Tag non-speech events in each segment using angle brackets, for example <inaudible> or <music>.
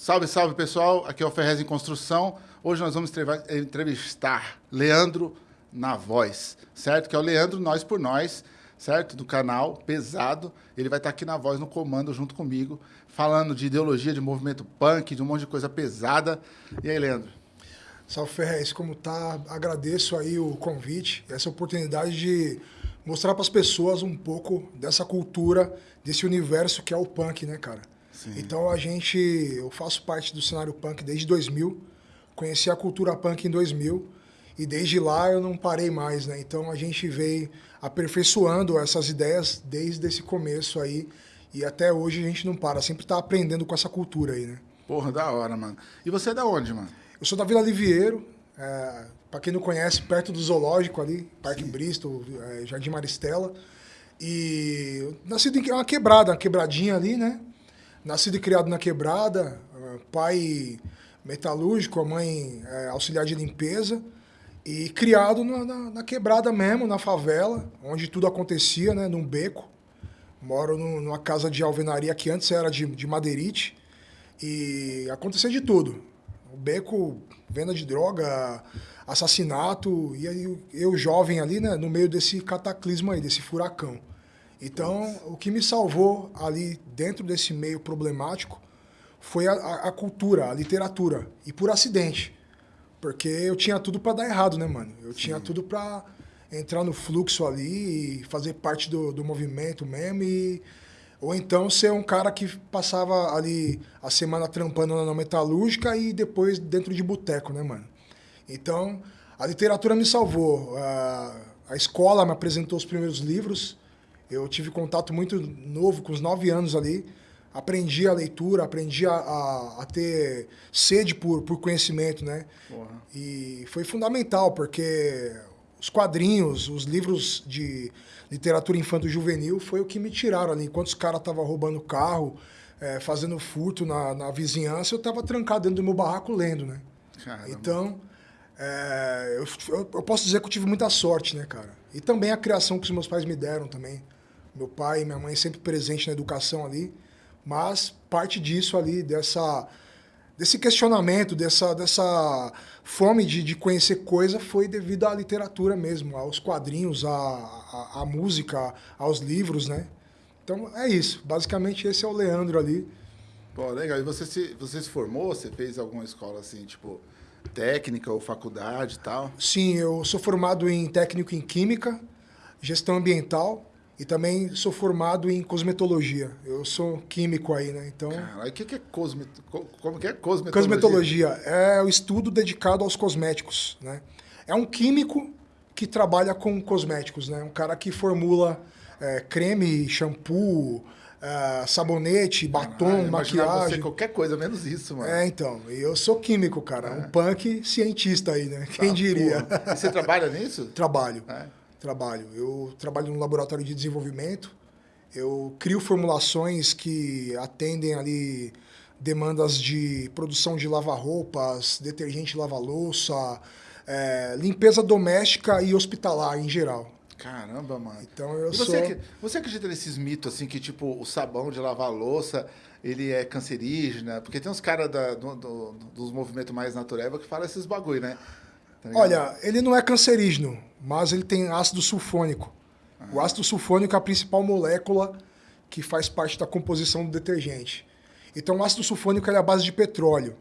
Salve, salve pessoal, aqui é o Ferrez em Construção. Hoje nós vamos entrevistar Leandro na voz, certo? Que é o Leandro Nós por Nós, certo? Do canal Pesado. Ele vai estar aqui na voz, no comando, junto comigo, falando de ideologia, de movimento punk, de um monte de coisa pesada. E aí, Leandro? Salve Ferrez, como tá? Agradeço aí o convite, essa oportunidade de mostrar para as pessoas um pouco dessa cultura, desse universo que é o punk, né, cara? Sim. Então a gente, eu faço parte do cenário punk desde 2000, conheci a cultura punk em 2000 e desde lá eu não parei mais, né? Então a gente veio aperfeiçoando essas ideias desde esse começo aí e até hoje a gente não para, sempre tá aprendendo com essa cultura aí, né? Porra, da hora, mano. E você é da onde, mano? Eu sou da Vila Liviero, é, para quem não conhece, perto do zoológico ali, Parque Sim. Bristol, é, Jardim Maristela. E nascido em uma quebrada, uma quebradinha ali, né? Nascido e criado na quebrada, eh, pai metalúrgico, a mãe é, auxiliar de limpeza. E criado na, na, na, quebrada mesmo, na favela, onde tudo acontecia, né? Num beco. Moro no, numa casa de alvenaria que antes era de, de madeirite. E acontecia de tudo. O beco, venda de droga, assassinato. E aí eu, jovem ali, né? No meio desse cataclismo aí, desse furacão. Então, o que me salvou ali dentro desse meio problemático foi a, a, a cultura, a literatura. E por acidente. Porque eu tinha tudo para dar errado, né, mano? Eu Sim. tinha tudo para entrar no fluxo ali e fazer parte do, do movimento mesmo. E, ou então ser um cara que passava ali a semana trampando na metalúrgica e depois dentro de boteco, né, mano? Então, a literatura me salvou. A, a escola me apresentou os primeiros livros eu tive contato muito novo, com os nove anos ali. Aprendi a leitura, aprendi a, a, a ter sede por, por conhecimento, né? Porra. E foi fundamental, porque os quadrinhos, os livros de literatura infanto-juvenil foi o que me tiraram ali. Enquanto os caras estavam roubando carro, é, fazendo furto na, na vizinhança, eu estava trancado dentro do meu barraco lendo, né? Caramba. Então, é, eu, eu, posso dizer que eu tive muita sorte, né, cara? E também a criação que os meus pais me deram também. Meu pai e minha mãe sempre presente na educação ali, mas parte disso ali, dessa, desse questionamento, dessa, dessa fome de, de conhecer coisa foi devido à literatura mesmo, aos quadrinhos, à, à, à música, aos livros, né? Então é isso. Basicamente esse é o Leandro ali. Pô, legal. E você se, você se formou? Você fez alguma escola assim, tipo, técnica ou faculdade e tal? Sim, eu sou formado em técnico em Química, gestão ambiental e também sou formado em cosmetologia. Eu sou químico aí, né? Então. Cara, o que, que é cosmet... Como que é cosmetologia? Cosmetologia é o estudo dedicado aos cosméticos, né? É um químico que trabalha com cosméticos, né? Um cara que formula é, creme, shampoo, é, sabonete, batom, ah, maquiagem. Você qualquer coisa menos isso, mano. É, então. Eu sou químico, cara. É. Um punk cientista aí, né? Quem tá, diria? E você trabalha nisso? Trabalho. É trabalho. Eu trabalho no laboratório de desenvolvimento, eu crio formulações que atendem ali demandas de produção de lava-roupas, detergente lava-louça, é, limpeza doméstica e hospitalar em geral. Caramba, mano. Então eu você, sou... você acredita nesses mitos assim que tipo o sabão de lavar louça ele é cancerígeno? Porque tem uns caras do, do, dos movimentos mais naturais que falam esses bagulho, né? Tá Olha, ele não é cancerígeno, mas ele tem ácido sulfônico. O ácido sulfônico é a principal molécula que faz parte da composição do detergente. Então, o ácido sulfônico é a base de petróleo.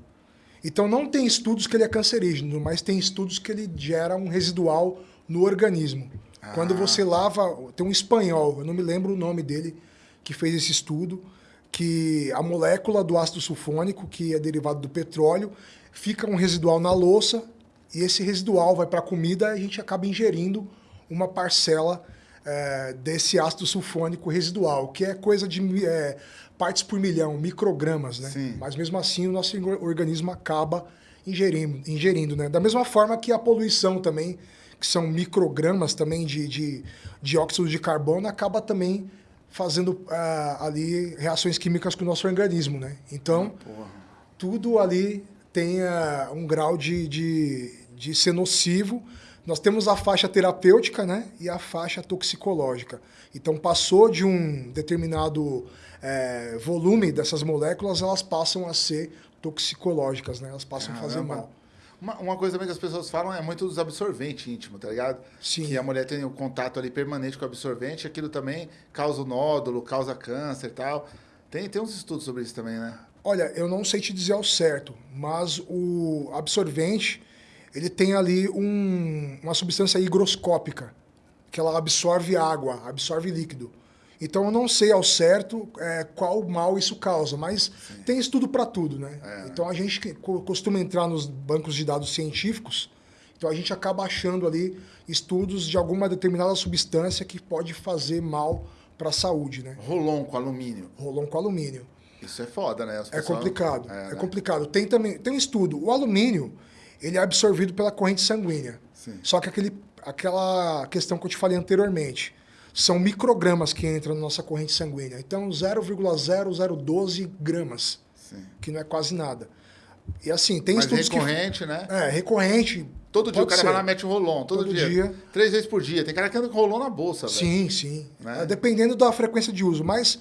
Então, não tem estudos que ele é cancerígeno, mas tem estudos que ele gera um residual no organismo. Ah. Quando você lava... Tem um espanhol, eu não me lembro o nome dele, que fez esse estudo, que a molécula do ácido sulfônico, que é derivado do petróleo, fica um residual na louça e esse residual vai para a comida e a gente acaba ingerindo uma parcela é, desse ácido sulfônico residual, que é coisa de é, partes por milhão, microgramas, né? Sim. Mas mesmo assim o nosso organismo acaba ingerindo, ingerindo, né? Da mesma forma que a poluição também, que são microgramas também de, de dióxido de carbono, acaba também fazendo uh, ali reações químicas com o nosso organismo, né? Então, ah, tudo ali tenha um grau de, de, de ser nocivo, Nós temos a faixa terapêutica né, e a faixa toxicológica. Então, passou de um determinado é, volume dessas moléculas, elas passam a ser toxicológicas, né? Elas passam Caramba. a fazer mal. Uma, uma coisa também que as pessoas falam é muito dos absorventes íntimos, tá ligado? Sim. Que a mulher tem o um contato ali permanente com o absorvente, aquilo também causa nódulo, causa câncer e tal. Tem, tem uns estudos sobre isso também, né? Olha, eu não sei te dizer ao certo, mas o absorvente, ele tem ali um, uma substância higroscópica, que ela absorve água, absorve líquido. Então eu não sei ao certo é, qual mal isso causa, mas Sim. tem estudo para tudo, né? É, então a gente costuma entrar nos bancos de dados científicos, então a gente acaba achando ali estudos de alguma determinada substância que pode fazer mal para a saúde, né? Rolon com alumínio. Rolon com alumínio. Isso é foda, né? É complicado. É, é né? complicado. Tem também tem um estudo. O alumínio ele é absorvido pela corrente sanguínea. Sim. Só que aquele, aquela questão que eu te falei anteriormente são microgramas que entram na nossa corrente sanguínea. Então, 0,0012 gramas, Sim. que não é quase nada. E assim, tem Mas estudos recorrente, que... né? É, recorrente. Todo dia o cara ser. vai lá mete o rolon, todo, todo dia. dia. Três vezes por dia. Tem cara que anda com rolon na bolsa, Sim, véio. sim. Né? Dependendo da frequência de uso. Mas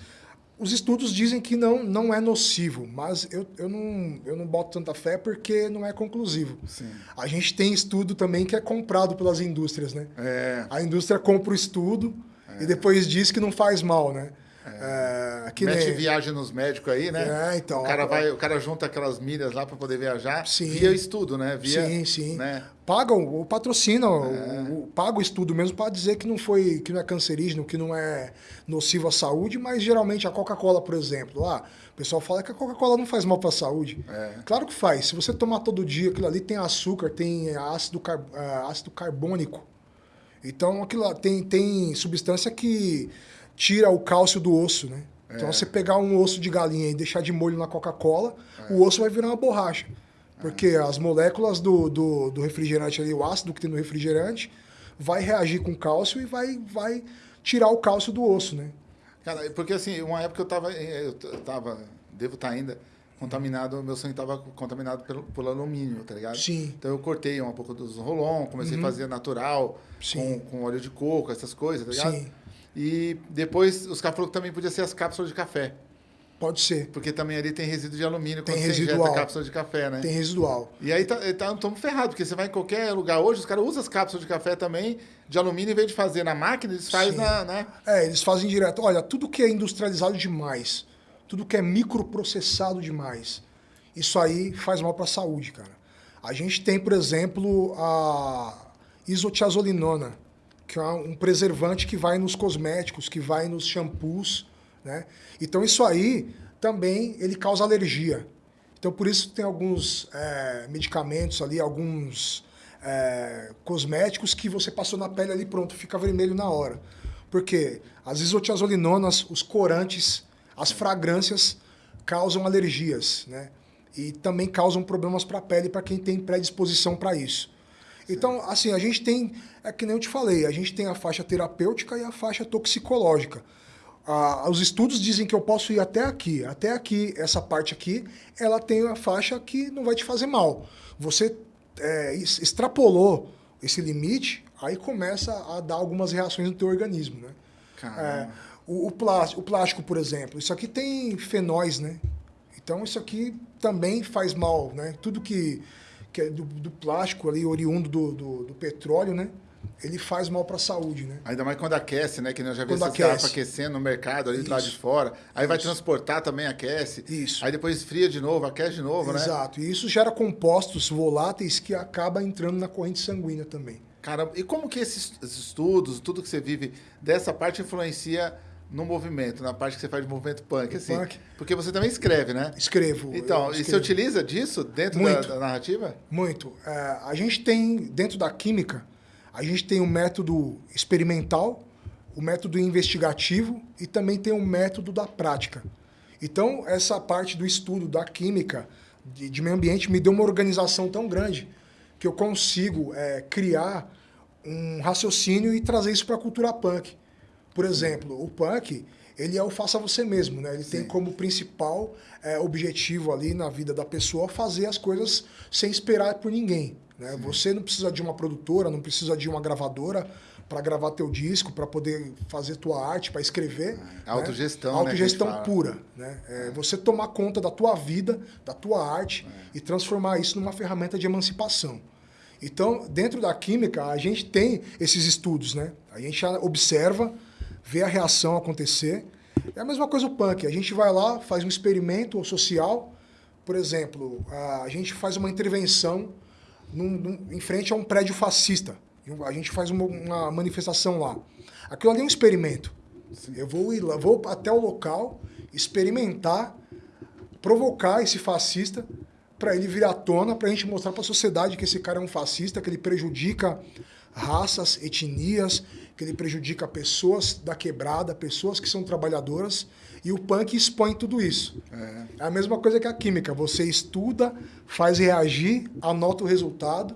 os estudos dizem que não, não é nocivo, mas eu, eu, não, eu não boto tanta fé porque não é conclusivo. Sim. A gente tem estudo também que é comprado pelas indústrias, né? É. A indústria compra o estudo, é. E depois diz que não faz mal, né? É, Mete nem... viagem nos médicos aí, né? É, então. O cara, vai, o cara junta aquelas milhas lá para poder viajar sim. via estudo, né? Via, sim, sim. Né? Pagam, o patrocina, é. o, paga o estudo mesmo para dizer que não foi, que não é cancerígeno, que não é nocivo à saúde, mas geralmente a Coca-Cola, por exemplo, lá, o pessoal fala que a Coca-Cola não faz mal para a saúde. É. Claro que faz. Se você tomar todo dia, aquilo ali tem açúcar, tem ácido, car... É, ácido carbônico então, aquilo tem, tem substância que tira o cálcio do osso, né? Então, é. Você pegar um osso de galinha e deixar de molho na Coca-Cola, é. o osso vai virar uma borracha. Porque é. as moléculas do, do, do, refrigerante ali, o ácido que tem no refrigerante, vai reagir com cálcio e vai, vai tirar o cálcio do osso, né? Cara, porque assim, uma época eu tava, eu tava, devo estar tá ainda, contaminado, meu sangue estava contaminado pelo, pelo alumínio, tá ligado? Sim. Então eu cortei um pouco dos rolon, comecei uhum. a fazer natural, com, com óleo de coco, essas coisas, tá ligado? Sim. E depois os caras falaram que também podia ser as cápsulas de café. Pode ser. Porque também ali tem resíduo de alumínio tem quando residual. você cápsula de café, né? Tem residual. E aí estamos tá, tá, ferrados, porque você vai em qualquer lugar hoje, os caras usam as cápsulas de café também de alumínio, em vez de fazer na máquina, eles fazem na. Né? É, eles fazem direto. Olha, tudo que é industrializado demais, tudo que é microprocessado demais, isso aí faz mal para a saúde, cara. A gente tem, por exemplo, a isotiazolinona, que é um preservante que vai nos cosméticos, que vai nos shampoos, né? Então isso aí também ele causa alergia. Então por isso tem alguns é, medicamentos ali, alguns é, cosméticos que você passou na pele ali pronto, fica vermelho na hora. Porque as isotiazolinonas, os corantes, as fragrâncias causam alergias, né? e também causam problemas para a pele para quem tem predisposição para isso. Então, assim, a gente tem, é que nem eu te falei, a gente tem a faixa terapêutica e a faixa toxicológica. Ah, os estudos dizem que eu posso ir até aqui, até aqui, essa parte aqui, ela tem a faixa que não vai te fazer mal. Você é, extrapolou esse limite, aí começa a dar algumas reações no teu organismo, né? É, o, o, plástico, o plástico, por exemplo, isso aqui tem fenóis, né? Então isso aqui também faz mal, né? Tudo que, que é do, do plástico ali, oriundo do, do, do, petróleo, né? Ele faz mal para a saúde, né? Ainda mais quando aquece, né? Que nós já vimos esses garrafas aquecendo no mercado ali do lado de fora. Aí Isso. vai transportar também, aquece. Isso. Aí depois esfria de novo, aquece de novo, Exato. né? Exato. E isso gera compostos voláteis que acaba entrando na corrente sanguínea também. Cara, e como que esses estudos, tudo que você vive dessa parte influencia no movimento, na parte que você faz de movimento punk, assim. Punk. Porque você também escreve, né? Escrevo. Então, escrevo. e você utiliza disso dentro da, da, narrativa? Muito. É, a gente tem, dentro da química, a gente tem o método experimental, o método investigativo e também tem o método da prática. Então, essa parte do estudo da química de, de meio ambiente me deu uma organização tão grande que eu consigo é, criar um raciocínio e trazer isso para a cultura punk. Por exemplo, o punk, ele é o faça você mesmo, né? Ele Sim. tem como principal é, objetivo ali na vida da pessoa fazer as coisas sem esperar por ninguém. Né? Você não precisa de uma produtora, não precisa de uma gravadora para gravar teu disco, para poder fazer tua arte, para escrever. É, né? Autogestão, né? Autogestão pura. Né? É, você tomar conta da tua vida, da tua arte é. e transformar isso numa ferramenta de emancipação. Então, dentro da química, a gente tem esses estudos, né? A gente observa, vê a reação acontecer. É a mesma coisa o punk. A gente vai lá, faz um experimento social. Por exemplo, a gente faz uma intervenção num, num, em frente a um prédio fascista. A gente faz uma, uma manifestação lá. Aquilo ali é um experimento. Eu vou ir lá, vou até o local, experimentar, provocar esse fascista para ele vir à tona, para a gente mostrar para a sociedade que esse cara é um fascista, que ele prejudica raças, etnias, que ele prejudica pessoas da quebrada, pessoas que são trabalhadoras, e o punk expõe tudo isso. É, é a mesma coisa que a química, você estuda, faz reagir, anota o resultado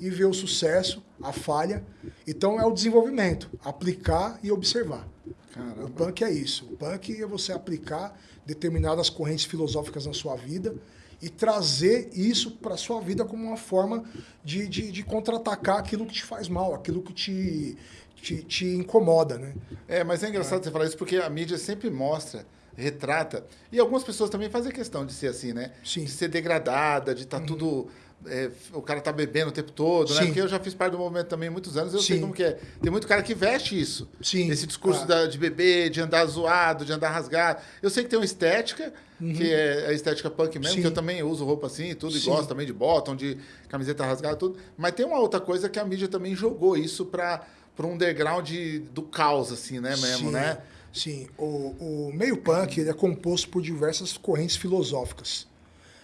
e vê o sucesso, a falha. Então é o desenvolvimento, aplicar e observar. Caramba. O punk é isso. O punk é você aplicar determinadas correntes filosóficas na sua vida e trazer isso para a sua vida como uma forma de, de, de contra-atacar aquilo que te faz mal, aquilo que te, te, te incomoda, né? É, mas é engraçado é. você falar isso porque a mídia sempre mostra retrata. E algumas pessoas também fazem questão de ser assim, né? Sim. De ser degradada, de estar tá uhum. tudo é, o cara tá bebendo o tempo todo, né? Sim. né? Porque eu já fiz parte do movimento também há muitos anos, eu Sim. sei como que é. Tem muito cara que veste isso. Sim. Esse discurso ah. da, de beber, de andar zoado, de andar rasgado. Eu sei que tem uma estética, uhum. que é a estética punk mesmo, Sim. que eu também uso roupa assim, tudo, e gosto também de bottom, de camiseta rasgada, tudo. Mas tem uma outra coisa que a mídia também jogou isso para um underground do caos, assim, né, mesmo, né? Sim, o, o meio punk ele é composto por diversas correntes filosóficas.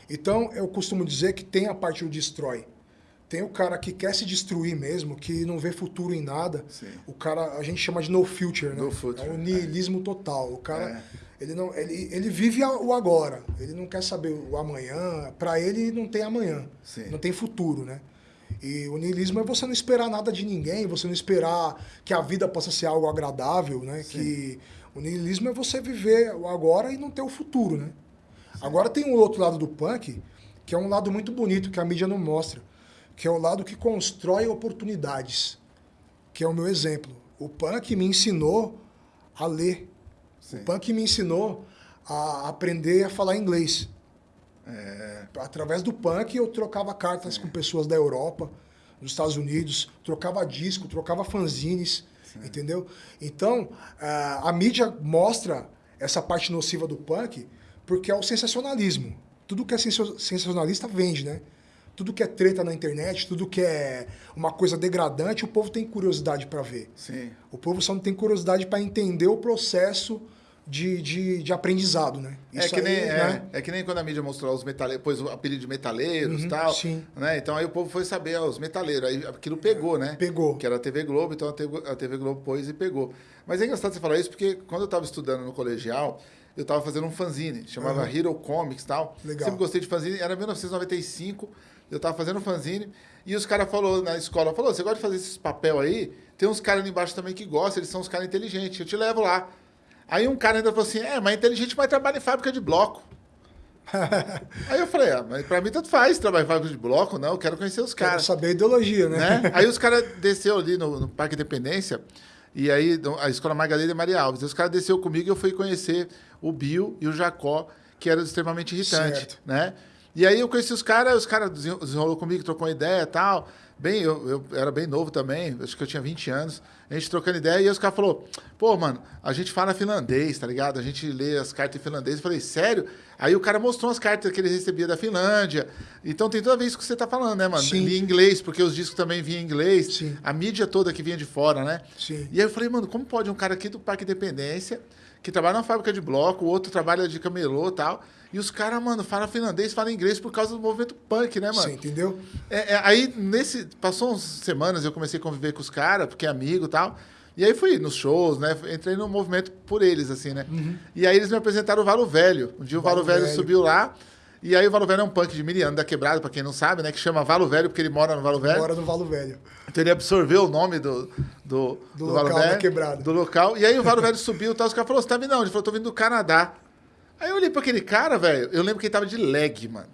Então, eu costumo dizer que tem a parte do destrói. Tem o cara que quer se destruir mesmo, que não vê futuro em nada. Sim. O cara, a gente chama de no future, né? No future. É o niilismo é. total. O cara, é. ele, não, ele, ele vive o agora. Ele não quer saber o amanhã. Para ele, não tem amanhã. Sim. Não tem futuro, né? E o niilismo é você não esperar nada de ninguém, você não esperar que a vida possa ser algo agradável, né? Sim. Que o niilismo é você viver o agora e não ter o futuro, né? Agora tem um outro lado do punk, que é um lado muito bonito, que a mídia não mostra, que é o lado que constrói oportunidades, que é o meu exemplo. O punk me ensinou a ler. Sim. O punk me ensinou a aprender a falar inglês. É... Através do punk eu trocava cartas Sim. com pessoas da Europa, dos Estados Unidos, trocava disco, trocava fanzines, Sim. entendeu? Então, a, a mídia mostra essa parte nociva do punk, porque é o sensacionalismo. Tudo que é sensacionalista vende, né? Tudo que é treta na internet, tudo que é uma coisa degradante, o povo tem curiosidade para ver. Sim. O povo só não tem curiosidade para entender o processo de, de, de aprendizado, né? É Isso é, que nem, aí, é, né? é que nem quando a mídia mostrou os metaleiros, pôs o apelido de metaleiros e uhum, tal. Sim. Né? Então aí o povo foi saber, ó, os metaleiros. Aí aquilo pegou, né? Pegou. Que era a TV Globo, então a TV, a TV Globo pôs e pegou. Mas é engraçado você falar isso, porque quando eu estava estudando no colegial, eu estava fazendo um fanzine, chamava uhum. Hero Comics e tal. Legal. Sempre gostei de fanzine, era 1995, eu estava fazendo um fanzine, e os caras falou na escola, falou, você gosta de fazer esses papel aí? Tem uns caras ali embaixo também que gostam, eles são uns caras inteligentes, eu te levo lá. Aí um cara ainda falou assim, é, mas inteligente vai trabalhar em fábrica de bloco. <laughs> aí eu falei, ah, mas pra mim tanto faz trabalhar em fábrica de bloco, não, eu quero conhecer os caras. Quero saber a ideologia, né? né? Aí os <laughs> caras desceu ali no, no Parque Independência, e aí, a Escola Margarida e Maria Alves. Os caras desceu comigo e eu fui conhecer o Bill e o Jacó, que era extremamente irritante, né? E aí eu conheci os caras, os caras desenrolou comigo, trocou uma ideia e tal. Bem, eu, eu, era bem novo também, acho que eu tinha 20 anos. A gente trocando ideia e os caras falaram, pô, mano, a gente fala finlandês, tá ligado? A gente lê as cartas em finlandês. Eu falei, sério? Aí o cara mostrou as cartas que ele recebia da Finlândia. Então tem toda vez que você tá falando, né, mano? Sim. Li inglês, porque os discos também vinham em inglês. Sim. A mídia toda que vinha de fora, né? Sim. E aí eu falei, mano, como pode um cara aqui do Parque Independência, que trabalha na fábrica de bloco, o outro trabalha de camelô e tal e os caras, mano, falam finlandês, falam inglês por causa do movimento punk, né, mano? Sim, entendeu? É, é, aí, nesse. Passou umas semanas, eu comecei a conviver com os caras, porque é amigo e tal. E aí fui nos shows, né? Entrei no movimento por eles, assim, né? Uhum. E aí eles me apresentaram o Valo Velho. Um dia o Valo, Valo Velho, Velho, subiu lá. E aí o Valo Velho é um punk de Miriano da Quebrada, pra quem não sabe, né? Que chama Valo Velho, porque ele mora no Valo Velho. Mora no Valo Velho. Então ele absorveu o nome do, do, do, do local Valo Velho, da Quebrada. Do local. E aí o Valo Velho subiu e tal. Os caras falaram, você tá vindo não? Ele falou, tô vindo do Canadá. Aí eu olhei pra aquele cara, velho. Eu lembro que ele tava de leg, mano.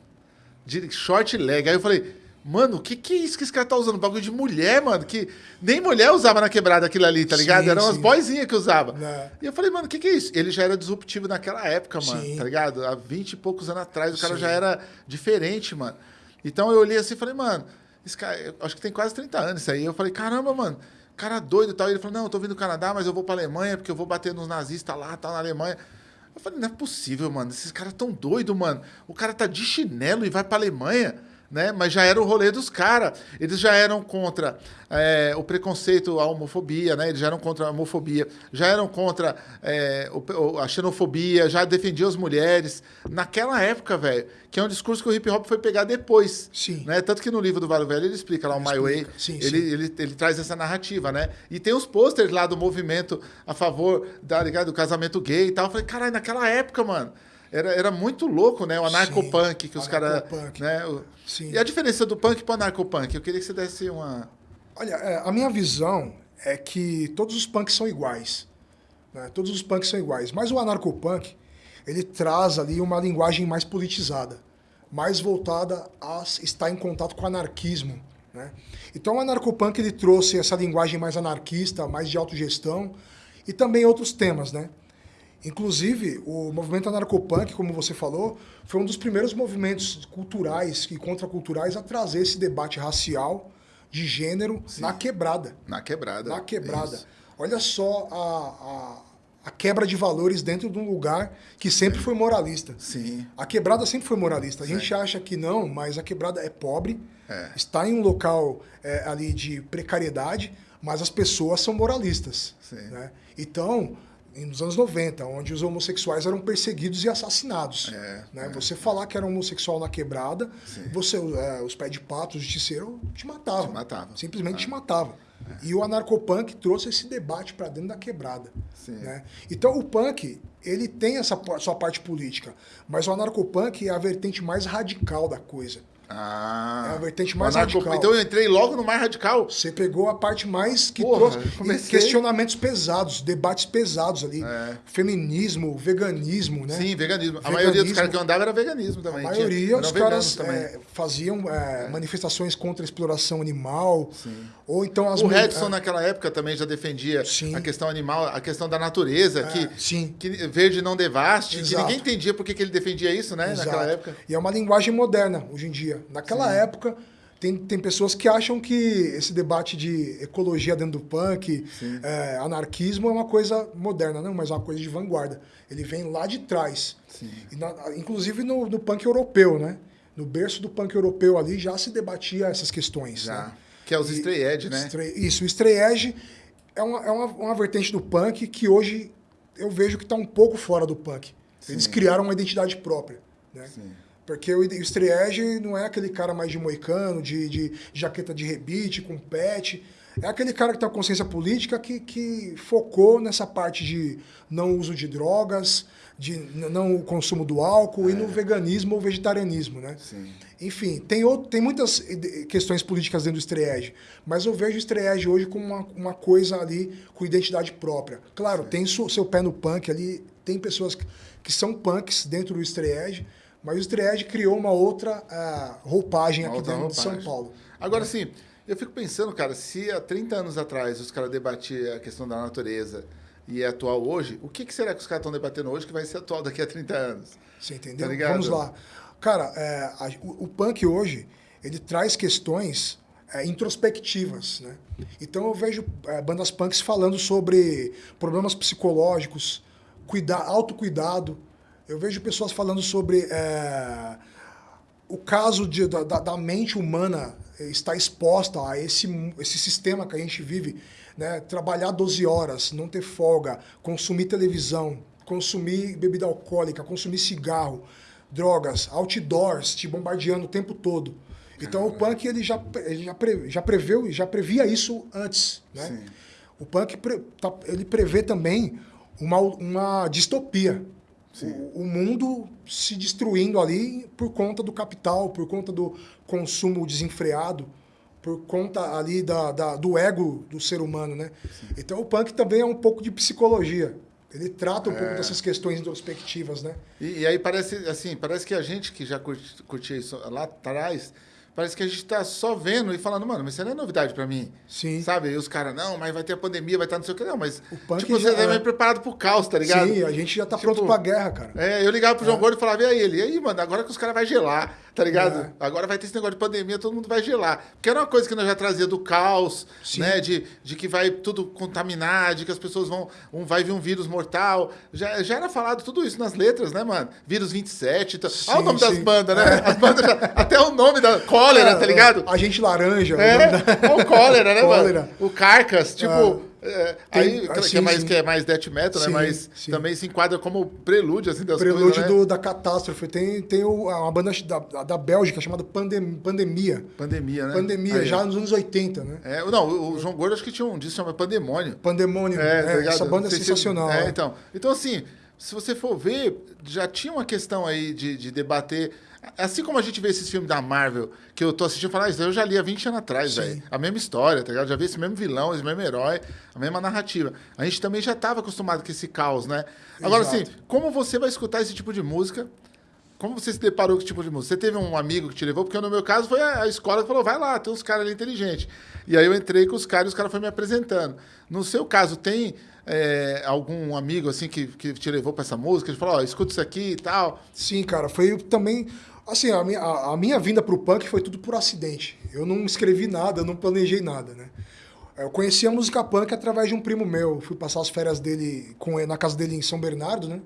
De short leg. Aí eu falei, Mano, o que, que é isso que esse cara tá usando? Bagulho de mulher, mano. Que nem mulher usava na quebrada aquilo ali, tá ligado? Sim, Eram sim. boyzinhas que usava. É. E eu falei, mano, o que, que é isso? Ele já era disruptivo naquela época, mano, Sim. tá ligado? Há 20 e poucos anos atrás, o cara já era diferente, mano. Então eu olhei assim e falei, mano, esse cara, acho que tem quase 30 anos isso aí. Eu falei, caramba, mano, cara doido e tal. E ele falou, não, eu tô vindo do Canadá, mas eu vou pra Alemanha porque eu vou bater nos nazistas lá, tá na Alemanha. Eu falei, não é possível, mano. Esses caras tão doidos, mano. O cara tá de chinelo e vai pra Alemanha, né? Mas já era o rolê dos caras. Eles já eram contra é, o preconceito, a homofobia, né? Eles já eram contra a homofobia, já eram contra é, o- a xenofobia, já defendiam as mulheres. Naquela época, velho, que é um discurso que o hip hop foi pegar depois. Sim. Né? Tanto que no livro do Vale Velho ele explica lá o My Way. Sim, ele, sim. Ele, ele traz essa narrativa, né? E tem os posters lá do movimento a favor da, ligado, do casamento gay e tal. Eu falei, caralho, naquela época, mano. Era, era muito louco, né? O anarcopunk que os caras. Né? O- Sim. E a diferença do punk pro anarcopunk? Eu queria que você desse uma. Olha, é, a minha visão é que todos os punks são iguais. né? Todos os punks são iguais. Mas o anarcopunk, ele traz ali uma linguagem mais politizada, mais voltada a estar em contato com o anarquismo. Né? Então o anarcopunk ele trouxe essa linguagem mais anarquista, mais de autogestão e também outros temas, né? Inclusive, o movimento anarcopunk, como você falou, foi um dos primeiros movimentos culturais e contraculturais a trazer esse debate racial, de gênero, na quebrada. Na quebrada. Na quebrada. Isso. Olha só a, a, a quebra de valores dentro de um lugar que sempre foi moralista. Sim. A quebrada sempre foi moralista. A gente acha que não, mas a quebrada é pobre, É. está em um local é, ali de precariedade, mas as pessoas são moralistas. Sim. Né? Então, nos anos 90, onde os homossexuais eram perseguidos e assassinados. É, né? é. Você falar que era homossexual na quebrada, Sim. você, é, os pés de pato, o justiceiro, te matavam. Te matavam. Simplesmente É. te matavam. E o anarcopunk trouxe esse debate para dentro da quebrada. Né? Então o punk, ele tem essa sua parte política, mas o anarcopunk é a vertente mais radical da coisa. Ah. É a vertente mais anarco- radical. Então eu entrei logo no mais radical. Você pegou a parte mais que Porra, trouxe questionamentos pesados, debates pesados ali. É. Feminismo, veganismo, né? Sim, veganismo. A Veganismo. maioria dos caras que eu andava era veganismo também. A maioria, eram os caras é, faziam é, manifestações contra a exploração animal. Ou então as O Redson, é, naquela época, também já defendia Sim. a questão animal, a questão da natureza, que, sim. que verde não devaste, que Exato. ninguém entendia por que que ele defendia isso, né? Exato. Naquela época. E é uma linguagem moderna hoje em dia. Naquela época, tem, tem pessoas que acham que esse debate de ecologia dentro do punk, é, anarquismo é uma coisa moderna. Não, mas é uma coisa de vanguarda. Ele vem lá de trás. Na- inclusive no, no punk europeu, né? No berço do punk europeu ali já se debatia essas questões. Já. né? Que é os E- stray edge, né? Stray- isso, o stray edge é uma, é uma, uma vertente do punk que hoje eu vejo que está um pouco fora do punk. Eles Sim. criaram uma identidade própria. Né? Sim. Porque o, o stray edge não é aquele cara mais de moicano, de, de jaqueta de rebite, com pet. É aquele cara que tem uma consciência política que, que focou nessa parte de não uso de drogas, de não consumo do álcool e no veganismo ou vegetarianismo, né? Sim. Enfim, tem, outro, tem muitas questões políticas dentro do estreage, mas eu vejo o estreage hoje como uma, uma coisa ali com identidade própria. Claro, tem su- seu pé no punk ali, tem pessoas que, que são punks dentro do estreage, mas o estreage criou uma outra ah, roupagem Uma aqui outra dentro de São roupagem. Paulo. Agora, assim, eu fico pensando, cara, se há 30 anos atrás os caras debatiam a questão da natureza e é atual hoje, o que, que será que os caras estão debatendo hoje que vai ser atual daqui a 30 anos? Você entendeu? Tá? Vamos lá. Cara, é, a- o, o punk hoje, ele traz questões é, introspectivas, né? Então eu vejo é, bandas punks falando sobre problemas psicológicos, cuida, autocuidado. Eu vejo pessoas falando sobre é, o caso de, da- da mente humana estar exposta a esse, esse sistema que a gente vive, né? trabalhar 12 horas, não ter folga, consumir televisão, consumir bebida alcoólica, consumir cigarro, drogas, outdoors, te bombardeando o tempo todo. Então o punk ele já, ele já, pre, já preveu e já previa isso antes. Né? Sim. O punk pre- tá- ele prevê também uma, uma distopia. O, o mundo se destruindo ali por conta do capital, por conta do consumo desenfreado, por conta ali da, da- do ego do ser humano, né? Então o punk também é um pouco de psicologia. Ele trata um pouco dessas questões introspectivas, né? E, e aí parece assim, parece que a gente que já curti- curtia isso lá atrás parece que a gente tá só vendo e falando, mano, mas isso não é novidade pra mim. Sim. Sabe? E os caras, não, mas vai ter a pandemia, vai estar não sei o que. Não, mas O punk tipo, já você tá é. meio preparado pro caos, tá ligado? Sim, a gente já tá Tipo, pronto pra guerra, cara. É, eu ligava pro João Gordo e falava, e aí, ele? E aí, mano, agora que os caras vão gelar, tá ligado? É. Agora vai ter esse negócio de pandemia, todo mundo vai gelar. Porque era uma coisa que nós já trazia do caos, Sim. né? De, de que vai tudo contaminar, de que as pessoas vão. Um, vai vir um vírus mortal. Já, já era falado tudo isso nas letras, né, mano? Vírus 27 e tal. Olha o Sim, nome das sim. bandas, né? As bandas já, até o nome da cólera, tá ligado? A gente laranja. É, o cólera, né, <laughs> Cólera. mano? O Carcas, tipo. é, Tem- aí, ah, que, é mais, sim. que é mais death metal, Sim, né? Mas sim. também se enquadra como prelúdio, assim, das Prelúdio coisas, né? do, da catástrofe. Tem, tem uma banda da, da Bélgica chamada Pandem, Pandemia. Pandemia, né? Pandemia, Aí, já ó. nos anos 80, né? É, não, o João Gordo acho que tinha um disco chamado Pandemônio. Pandemônio. É, é, tá essa banda é sei se- sensacional. É, né? então. Então, assim, se você for ver, já tinha uma questão aí de, de debater. Assim como a gente vê esses filmes da Marvel, que eu tô assistindo e falo, ah, isso eu já li há 20 anos atrás, velho. A mesma história, tá ligado? Já vi esse mesmo vilão, esse mesmo herói, a mesma narrativa. A gente também já estava acostumado com esse caos, né? Agora, Exato. assim, como você vai escutar esse tipo de música? Como você se deparou com esse tipo de música? Você teve um amigo que te levou? Porque no meu caso foi a escola que falou, vai lá, tem uns caras ali inteligentes. E aí eu entrei com os caras e os caras foram me apresentando. No seu caso, tem é, algum amigo assim que, que te levou para essa música? Ele falou, ó, escuta isso aqui e tal. Sim, cara, foi também. Assim, a minha, a, a minha vinda pro punk foi tudo por acidente. Eu não escrevi nada, eu não planejei nada, né? Eu conheci a música punk através de um primo meu. Fui passar as férias dele com na casa dele em São Bernardo, né?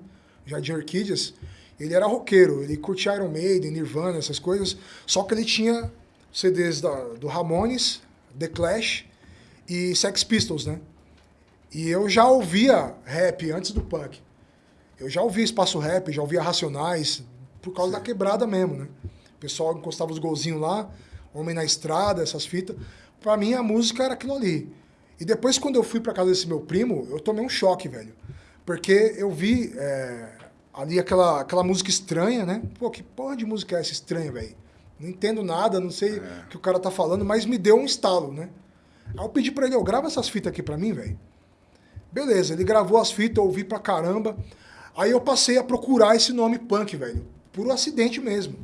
Jardim Orquídeas. Ele era roqueiro, ele curtia Iron Maiden, Nirvana, essas coisas. Só que ele tinha CDs da, do Ramones, The Clash e Sex Pistols, né? E eu já ouvia rap antes do punk. Eu já ouvia Espaço Rap, já ouvia Racionais, por causa da quebrada mesmo, né? O pessoal encostava os golzinhos lá, Homem na Estrada, essas fitas. Pra mim, a música era aquilo ali. E depois, quando eu fui pra casa desse meu primo, eu tomei um choque, velho. Porque eu vi é, ali aquela, aquela música estranha, né? Pô, que porra de música é essa estranha, velho? Não entendo nada, não sei o que o cara tá falando, mas me deu um estalo, né? Aí eu pedi pra ele, eu grava essas fitas aqui pra mim, velho. Beleza, ele gravou as fitas, eu ouvi pra caramba. Aí eu passei a procurar esse nome punk, velho. Por um acidente mesmo.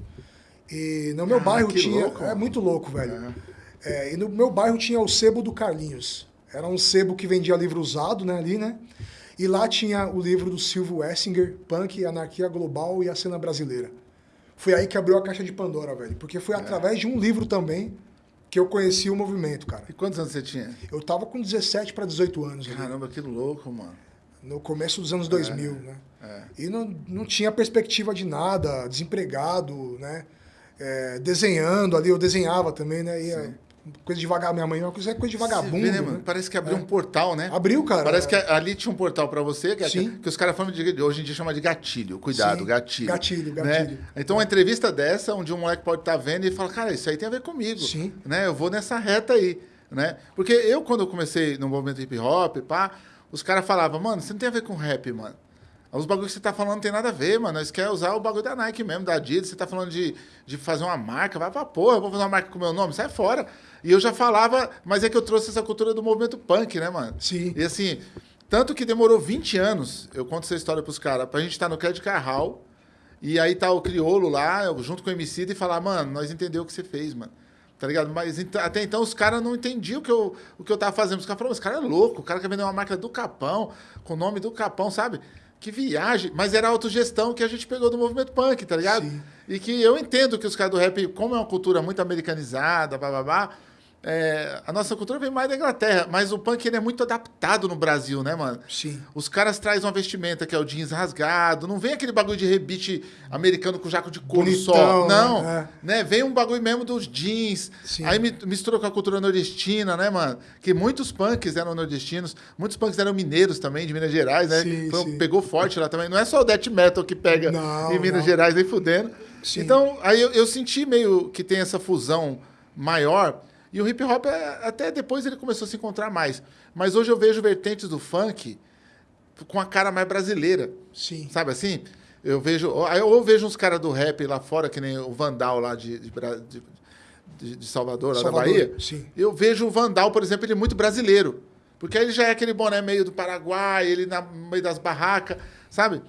E no meu Ah, bairro tinha. louco. É muito louco, velho. É, e no meu bairro tinha o sebo do Carlinhos. Era um sebo que vendia livro usado, né, ali, né? E lá tinha o livro do Silvio Wessinger, Punk, Anarquia Global e a Cena Brasileira. Foi aí que abriu a caixa de Pandora, velho. Porque foi através de um livro também que eu conheci o movimento, cara. E quantos anos você tinha? Eu tava com 17 para 18 anos Caramba, que louco, mano. no começo dos anos 2000, né? É. E não, não tinha perspectiva de nada, desempregado, né? É, desenhando ali, eu desenhava também, né? Ia, coisa de vagabundo. Minha mãe, uma coisa, coisa de vagabundo. Vê, né, né? Parece que abriu um portal, né? Abriu, cara. Parece que ali tinha um portal pra você, que, é- Sim. que os caras falam de, hoje em dia chama de gatilho. Cuidado, Sim. gatilho. Gatilho, né? gatilho. Então, uma entrevista dessa, onde um moleque pode estar vendo e fala, cara, isso aí tem a ver comigo. Sim. Né? Eu vou nessa reta aí. Né? Porque eu, quando eu comecei no movimento hip hop, pá, os caras falavam, mano, você não tem a ver com rap, mano. Os bagulhos que você tá falando não tem nada a ver, mano. Nós quer usar o bagulho da Nike mesmo, da Adidas. Você tá falando de, de fazer uma marca. Vai pra porra, eu vou fazer uma marca com o meu nome, sai fora. E eu já falava, mas é que eu trouxe essa cultura do movimento punk, né, mano? Sim. E assim, tanto que demorou 20 anos, eu conto essa história pros caras, pra gente estar no Credit Carral, e aí tá o Criolo lá, junto com o MC, e falar, mano, nós entendemos o que você fez, mano. Tá ligado? Mas até então os caras não entendiam o que, eu, o que eu tava fazendo. Os caras falaram, esse cara é louco, o cara quer vender uma marca do Capão, com o nome do Capão, sabe? Que viagem. Mas era a autogestão que a gente pegou do movimento punk, tá ligado? Sim. E que eu entendo que os caras do rap, como é uma cultura muito americanizada, babá, é, a nossa cultura vem mais da Inglaterra, mas o punk ele é muito adaptado no Brasil, né, mano? Sim. Os caras trazem uma vestimenta que é o jeans rasgado, não vem aquele bagulho de rebite americano com jaco de couro Bonitão, só. né? Não, É. né? Vem um bagulho mesmo dos jeans. Sim. Aí mi- misturou com a cultura nordestina, né, mano? Que muitos punks eram nordestinos, muitos punks eram mineiros também, de Minas Gerais, né? Sim, Foi- sim. Pegou forte lá também. Não é só o death metal que pega Não, em Minas não. Gerais, nem fudendo. Sim. Então, aí eu, eu senti meio que tem essa fusão maior. E o hip hop, é- até depois ele começou a se encontrar mais. Mas hoje eu vejo vertentes do funk com a cara mais brasileira. Sim. Sabe assim? Eu vejo. Ou vejo uns caras do rap lá fora, que nem o Vandal lá de, de, de- de- Salvador, lá Salvador, da Bahia. sim. Eu vejo o Vandal, por exemplo, ele é muito brasileiro. Porque aí ele já é aquele boné meio do Paraguai, ele na- no meio das barracas, sabe?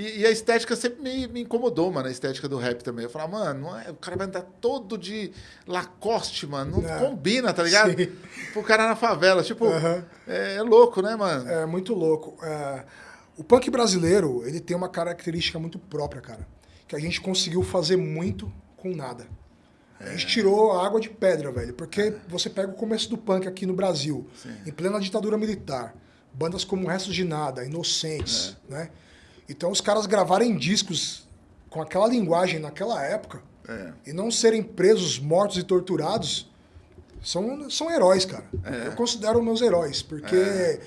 E, e a estética sempre me, me incomodou, mano, a estética do rap também. Eu falava, mano, não é, o cara vai andar todo de Lacoste, mano. Não É. combina, tá ligado? Sim. Pro cara na favela. Tipo, é, é louco, né, mano? É muito louco. É, o punk brasileiro, ele tem uma característica muito própria, cara. Que a gente conseguiu fazer muito com nada. A É. gente tirou a água de pedra, velho. Porque você pega o começo do punk aqui no Brasil, Sim. em plena ditadura militar. Bandas como Restos de Nada, Inocentes, É. né? Então os caras gravarem discos com aquela linguagem naquela época É. e não serem presos, mortos e torturados, são, são heróis, cara. É. Eu considero meus heróis, porque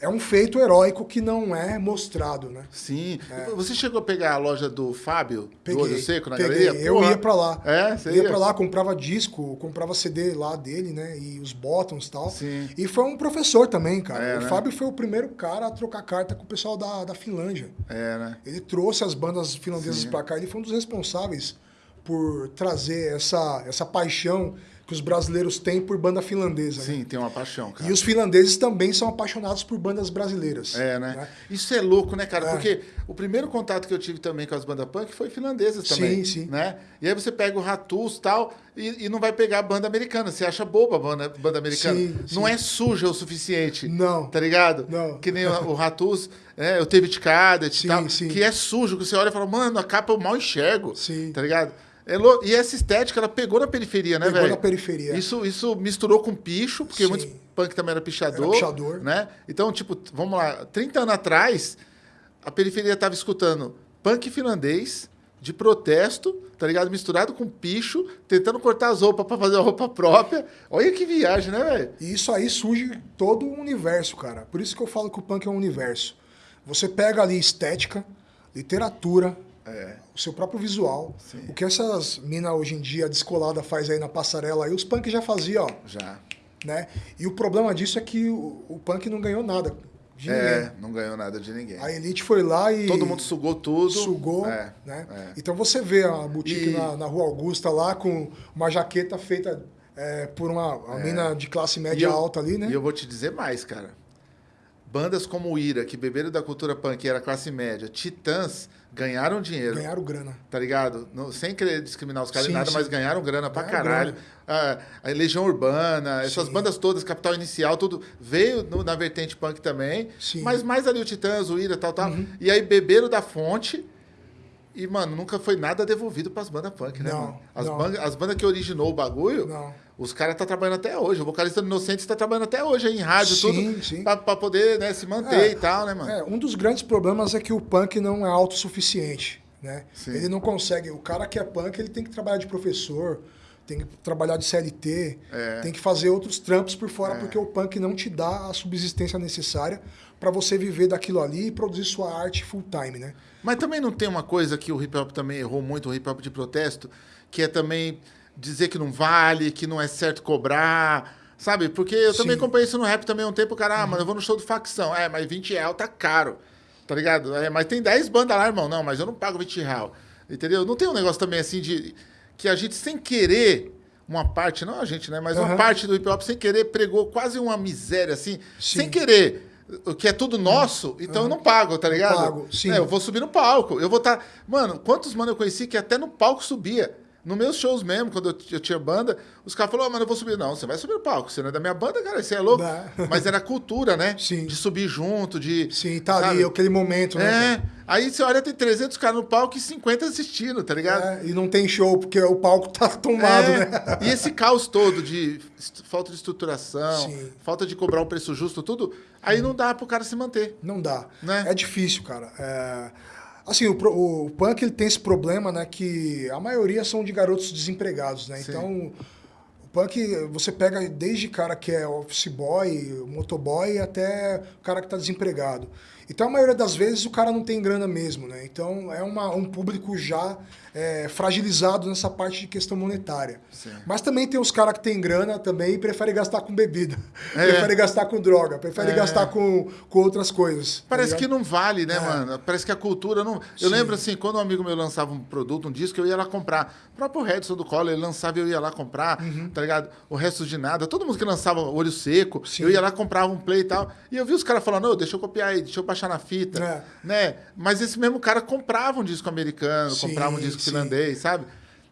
é. um feito heróico que não é mostrado, né? Sim. Você chegou a pegar a loja do Fábio, Peguei, do Olho Seco, na peguei. galeria? Eu Porra. ia pra lá. É, você Eu ia ia? pra lá, comprava disco, comprava CD lá dele, né? E os bottoms e tal. Sim. E foi um professor também, cara. É, o né? Fábio foi o primeiro cara a trocar carta com o pessoal da, da Finlândia. É, né? Ele trouxe as bandas finlandesas Sim. pra cá. Ele foi um dos responsáveis por trazer essa, essa paixão que os brasileiros têm por banda finlandesa. né? Sim, tem uma paixão, cara. E os finlandeses também são apaixonados por bandas brasileiras. É, né? Isso é louco, né, cara? É. Porque o primeiro contato que eu tive também com as bandas punk foi finlandesas também. Sim, sim. Né? E aí você pega o Ratus e tal e, e não vai pegar a banda americana. Você acha boba a banda, banda americana. Sim, não sim. é suja o suficiente. Não. Tá ligado? Não. Que nem o, Ratus, é, o David Cadet e Sim, tal. sim. Que é sujo, que você olha e fala, mano, a capa eu mal enxergo. Sim. Tá ligado? É E essa estética, ela pegou na periferia, né, Pegou velho? na periferia. Isso, isso misturou com picho, porque Sim. muitos punk também era pichador. Era pichador. Né? Então, tipo, vamos lá, 30 anos atrás, a periferia tava escutando punk finlandês de protesto, tá ligado? Misturado com picho, tentando cortar as roupas pra fazer a roupa própria. Olha que viagem, né, velho? E isso aí surge todo um universo, cara. Por isso que eu falo que o punk é um universo. Você pega ali estética, literatura, É. o seu próprio visual. Sim. O que essas minas hoje em dia descolada faz aí na passarela aí, os punk já faziam, ó, Já. né? E o problema disso é que o, o punk não ganhou nada de É, ninguém. não ganhou nada de ninguém. A Elite foi lá e Todo mundo sugou tudo. sugou, É, né? é. Então você vê a boutique E- na, na Rua Augusta lá com uma jaqueta feita é, por uma, uma mina de classe média eu- alta ali, né? E eu vou te dizer mais, cara. Bandas como o Ira, que beberam da cultura punk e era classe média, Titãs, ganharam dinheiro. Ganharam grana. Tá ligado? Não- sem querer discriminar os caras Sim, nada, sim. mas ganharam grana pra Ganharam caralho. A, a Legião Urbana, essas Sim. bandas todas, Capital Inicial, tudo veio no- na vertente punk também. Sim. Uhum. Mas mais ali o Titãs, o Ira, tal, tal. E aí beberam da fonte. E, mano, nunca foi nada devolvido pras bandas punk, né, Não, mano? As, não. ban- as bandas que originou o bagulho, Não. Os caras tá trabalhando até hoje. O vocalista do Inocente tá trabalhando até hoje em rádio, Sim, tudo. sim. Pra poder né, se manter É, e tal, né, mano? É, um dos grandes problemas é que o punk não é autossuficiente, né? Sim. Ele não consegue. O cara que é punk, ele tem que trabalhar de professor, tem que trabalhar de CLT, É. tem que fazer outros trampos por fora, porque o punk não te dá a subsistência necessária para você viver daquilo ali e produzir sua arte full time, né? Mas também não tem uma coisa que o hip hop também errou muito, o hip hop de protesto, que é também dizer que não vale, que não é certo cobrar, sabe? Porque eu também Sim. Uhum. acompanhei isso no rap também há um tempo, cara, ah, mano, eu vou no show do facção. É, mas 20 real tá caro, tá ligado? É, mas tem 10 bandas lá, irmão. Não, mas eu não pago 20 real, entendeu? Não tem um negócio também assim de que a gente sem querer uma parte, não a gente, né? Mas uma Aham. parte do hip hop sem querer pregou quase uma miséria assim, Sim. sem querer. O que é tudo nosso, então eu não pago, tá ligado? pago, sim. É, eu vou subir no palco. Eu vou estar. Mano, quantos mano eu conheci que até no palco subia? Nos meus shows mesmo, quando eu, eu tinha banda, os caras falaram, oh, mano, eu vou subir. Não, você vai subir no palco. Você não é da minha banda, cara, você é louco. Dá. <laughs> Mas era cultura, né? Sim. De subir junto, de. Sim, tá sabe? ali, aquele momento, né? É. cara? Aí você olha, tem 300 caras no palco e 50 assistindo, tá ligado? É, e não tem show, porque o palco tá tomado, É, né? E esse caos todo de falta de estruturação, Sim. falta de cobrar um preço justo, tudo, aí não dá pro cara se manter. Não dá. Né? É difícil, cara. É, Assim, o, o punk ele tem esse problema, né? Que a maioria são de garotos desempregados, né? Sim. Então, o punk, você pega desde cara que é office boy, motoboy, até o cara que tá desempregado. Então, a maioria das vezes, o cara não tem grana mesmo, né? Então, é uma, um público já é, fragilizado nessa parte de questão monetária. Sim. Mas também tem os caras que têm grana também e preferem gastar com bebida. <laughs> É. Preferem gastar com droga, preferem É. gastar com, com outras coisas. tá Parece ligado? que não vale, né, É. mano? Parece que a cultura não. Eu Sim. lembro assim, quando um amigo meu lançava um produto, um disco, eu ia lá comprar. O próprio Redson do Collor, ele lançava e eu ia lá comprar, Uhum. tá tá ligado? O resto de nada. Todo mundo que lançava olho seco, Sim. eu ia lá, comprava um play e tal. E eu vi os caras falando, "Ô, deixa eu copiar aí, deixa eu baixar na fita. É. Né? Mas esse mesmo cara comprava um disco americano, Sim, comprava um disco sim. finlandês, sabe?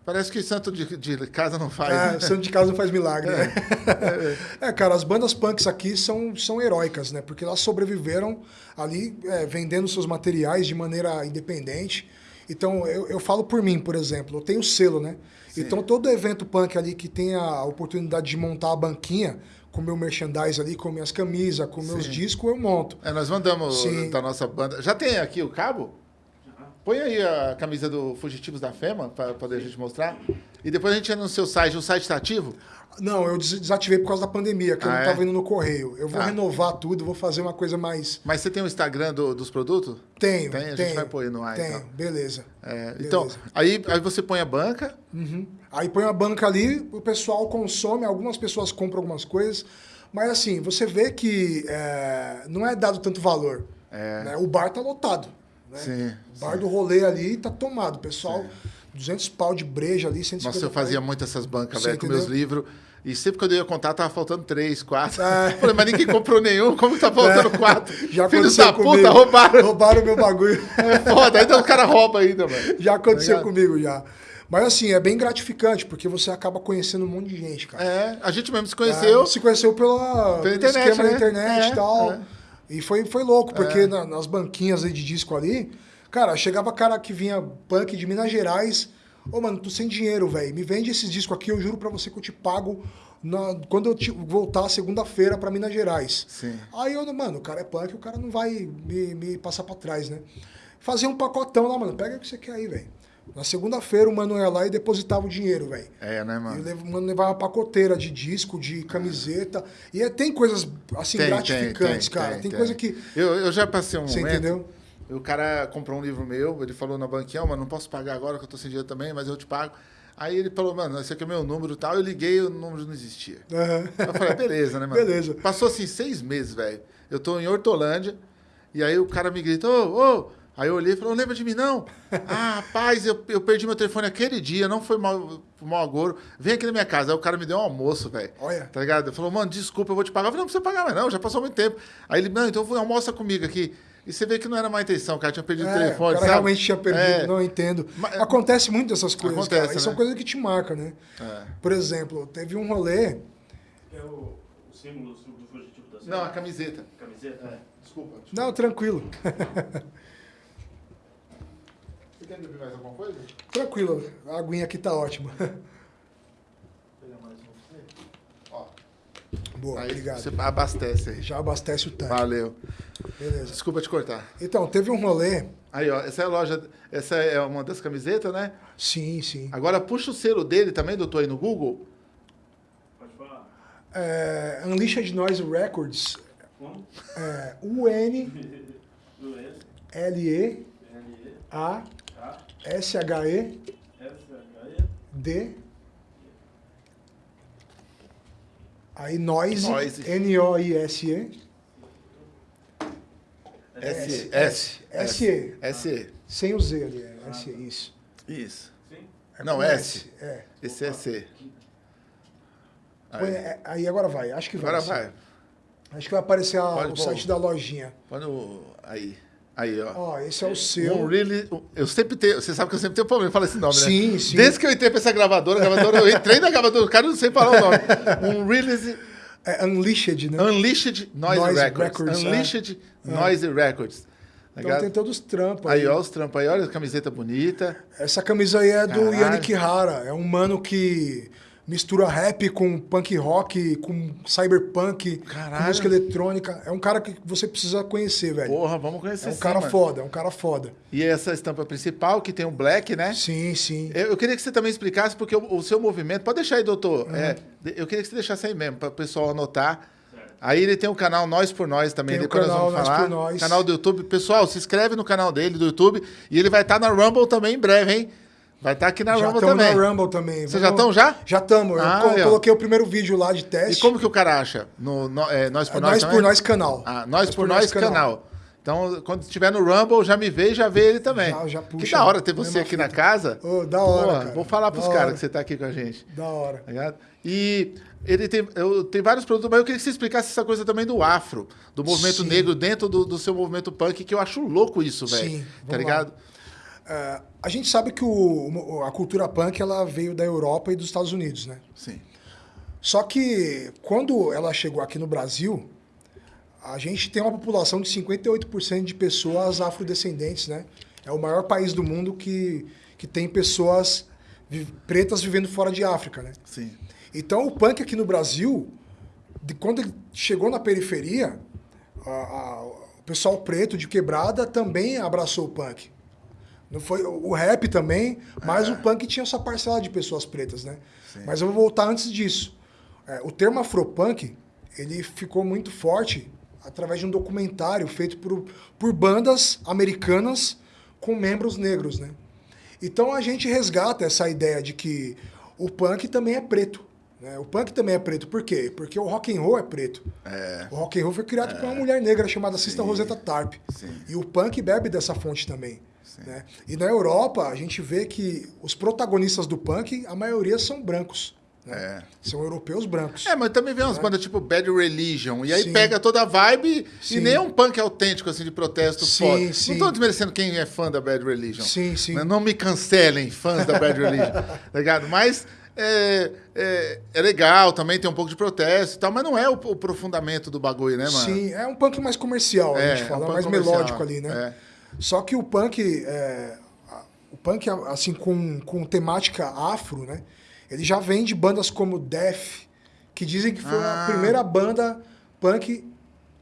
Parece que santo de, de casa não faz. É, né? santo de casa não faz milagre, né? <laughs> É, cara, as bandas punks aqui são, são heróicas, né? Porque elas sobreviveram ali é, vendendo seus materiais de maneira independente. Então, eu, eu falo por mim, por exemplo, eu tenho selo, né? Sim. Então, todo evento punk ali que tenha a oportunidade de montar a banquinha com meu merchandise ali, com minhas camisas, com meus Sim. discos, eu monto. É, nós mandamos Sim. da nossa banda. Já tem aqui o cabo? Põe aí a camisa do Fugitivos da Fema, para poder a gente mostrar. E depois a gente entra no seu site. O site está ativo? Não, eu des- desativei por causa da pandemia, que eu Ah, não é? tava indo no correio. Eu vou Tá. renovar tudo, vou fazer uma coisa mais. Mas você tem o Instagram do- dos produtos? Tenho, Tem? A gente tenho, vai pôr aí no ar, Tenho, então. beleza. É, então, Beleza. aí, aí você põe a banca. Uhum. Aí põe a banca ali, o pessoal consome, algumas pessoas compram algumas coisas, mas assim, você vê que é, não é dado tanto valor. É. né? O bar tá lotado. Né? Sim, o bar do rolê ali tá tomado. O pessoal, 200 pau de breja ali, 150 Nossa, eu fazia muito essas bancas, velho, com meus livros. E sempre que eu ia contar, tava faltando três, quatro. É. <laughs> Falei, mas ninguém comprou nenhum, como que tá faltando quatro? <laughs> Já Filhos aconteceu da puta, comigo. roubaram. Roubaram meu bagulho. É foda, ainda o cara rouba ainda, mano. Já aconteceu Tá comigo, já. Mas assim, é bem gratificante, porque você acaba conhecendo um monte de gente, cara. É, a gente mesmo se conheceu. É, se conheceu pela, Pela pelo internet, esquema né? da internet É, e tal. é. E foi, foi louco, porque na- nas banquinhas aí de disco ali, cara, chegava cara que vinha punk de Minas Gerais. Ô, mano, tô sem dinheiro, velho. Me vende esses discos aqui, eu juro pra você que eu te pago na- quando eu te- voltar segunda-feira pra Minas Gerais. Sim. Aí eu, mano, o cara é punk, o cara não vai me, me passar pra trás, né? Fazia um pacotão lá, mano. Pega o que você quer aí, velho. Na segunda-feira o mano ia lá e depositava o dinheiro, velho. É, né, E o mano? lev- mano levava uma pacoteira de disco, de camiseta. E é- tem coisas, assim, gratificantes, cara. Tem, coisa que. Eu, eu já passei um Você momento. entendeu? O cara comprou um livro meu, ele falou na banquinha, mano, não posso pagar agora que eu tô sem dinheiro também, mas eu te pago. Aí ele falou, mano, esse aqui é o meu número e tal. Eu liguei o número não existia. Aham. Eu falei, beleza, né, <laughs> mano? Beleza. Passou assim seis meses, velho. Eu tô em Hortolândia, e aí o cara me grita, ô, ô. Aí eu olhei e falei, não lembra de mim, não? <laughs> ah, rapaz, eu, eu perdi meu telefone aquele dia, não foi mal, mal agouro. Vem aqui na minha casa. Aí o cara me deu um almoço, velho. Olha. Tá ligado? Ele falou, mano, desculpa, eu vou te pagar. Eu falei, não precisa pagar mais, não, já passou muito tempo. Aí ele, não, então vai, almoça comigo aqui. E você vê que não era má intenção, o cara tinha perdido o É, telefone, o cara sabe? realmente tinha perdido, É. não entendo. Mas- Acontece muito dessas coisas, Acontece, cara. E são né? coisas que te marcam, né? É. Por exemplo, teve um rolê. É o, o símbolo do fugitivo da Não, a camiseta. camiseta. É, desculpa. Não, tranquilo. <laughs> Você quer beber mais alguma coisa? tranquilo. A aguinha aqui tá ótima. Vou pegar mais um. Ó, Boa, aí obrigado. você abastece aí. Já abastece o tanque. Valeu. Beleza. Desculpa te cortar. Então, teve um rolê. Aí, ó, essa é a loja, essa é uma das camisetas, né? Sim, sim. Agora puxa o selo dele também, doutor, aí no Google. Pode falar. É, Unleashed Noise Records. Como? É, <laughs> Do S, U-N-L-E-A-S-H-E-D. L, E, A, S, H, E, Aí Noise, Noise. S, S, S-E. S, Sem o Z ali, é S, isso. Isso. sim? É Não, com S. É. Esse é C. Põe- Aí, é, aí agora vai, acho que vai. agora vai. Acho que vai aparecer a- Pode o site da lojinha. Põe no... Aí. Aí, ó. Ó, esse é o seu. Um really, eu sempre tenho, você sabe que eu sempre tenho problema em falar esse nome, né? Sim, sim. Desde que eu entrei pra essa gravadora, gravadora, eu entrei na gravadora, o cara não sei falar o nome. <laughs> Um release É Unleashed, né? Unleashed Noise, Noise Records. Records, é. Unleashed Noise Records. Então tem todos os trampos aí. Aí, ó, os trampos aí, olha a camiseta bonita. Essa camisa aí é do Caralho. Yannick Hara. É um mano que mistura rap com punk rock, com cyberpunk, Caralho. com música eletrônica. É um cara que você precisa conhecer, velho. Porra, vamos conhecer é um sim, cara mano. foda, é um cara foda. E essa estampa principal, que tem um black, né? Sim, sim. Eu, eu queria que você também explicasse, porque o, o seu movimento. Pode deixar aí, doutor. Uhum. É, eu queria que você deixasse aí mesmo, para o pessoal anotar. Aí ele tem o canal Nós por Nós também, Tem o depois canal nós vamos Nós falar. por Nós. Canal do YouTube. Pessoal, se inscreve no canal dele do YouTube e ele vai estar na Rumble também em breve, hein? Vai estar aqui na já Rumble também. na Rumble também. Vocês já estão já? Já estamos. Eu Ah, aí, ó. coloquei o primeiro vídeo lá de E teste. como que o cara acha? No, no- é, Nós por É Nós Nós por Nós canal. Ah, Nós, por Nós, canal. Então, quando estiver no Rumble, já me vê e já vê ele também. Já, já puxa. Que da hora ter você aqui na casa. Ô, da hora, Pô, cara. Vou falar pros caras que você tá aqui com a gente. Da hora. Tá ligado? E ele tem, eu, tem vários produtos, mas eu queria que você explicasse essa coisa também do afro, do movimento Sim. negro dentro do, do seu movimento punk, que eu acho louco isso, velho. Sim, Tá vamos lá. É, a gente sabe que o- a cultura punk ela veio da Europa e dos Estados Unidos, né? Sim. Só que quando ela chegou aqui no Brasil, a gente tem uma população de 58% de pessoas afrodescendentes, né? É o maior país do mundo que, que tem pessoas pretas vivendo fora de África, né? Sim. Então o punk aqui no Brasil, de quando ele chegou na periferia, a- a- o pessoal preto de quebrada também abraçou o punk. Não foi o rap também, mas o punk tinha sua parcela de pessoas pretas, né? Mas eu vou voltar antes disso. É, o termo afropunk, ele ficou muito forte através de um documentário feito por, por bandas americanas com membros negros, né? Então a gente resgata essa ideia de que o punk também é preto. Né? O punk também é preto. Por quê? Porque o rock and roll é preto. O rock and roll foi criado por uma mulher negra chamada Sista Rosetta Tarp. Sim. E o punk bebe dessa fonte também. Né? E na Europa, a gente vê que os protagonistas do punk, a maioria são brancos. né? É. São europeus brancos. É, mas também vem umas bandas tipo Bad Religion, e aí Sim. pega toda a vibe Sim. e nem é um punk autêntico, assim, de protesto Sim, foda. sim. Não tô desmerecendo quem é fã da Bad Religion. Sim, sim. Não me cancelem, fãs da Bad Religion, <laughs> tá ligado? Mas é, é, é legal, também tem um pouco de protesto e tal, mas não é o, o aprofundamento do bagulho, né, mano? Sim, é um punk mais comercial, É, a gente é um fala, punk mais comercial, melódico ali, né? Só que o punk, é, o punk, assim, com, com temática afro, né? Ele já vem de bandas como Def, que dizem que foi Ah. a primeira banda punk,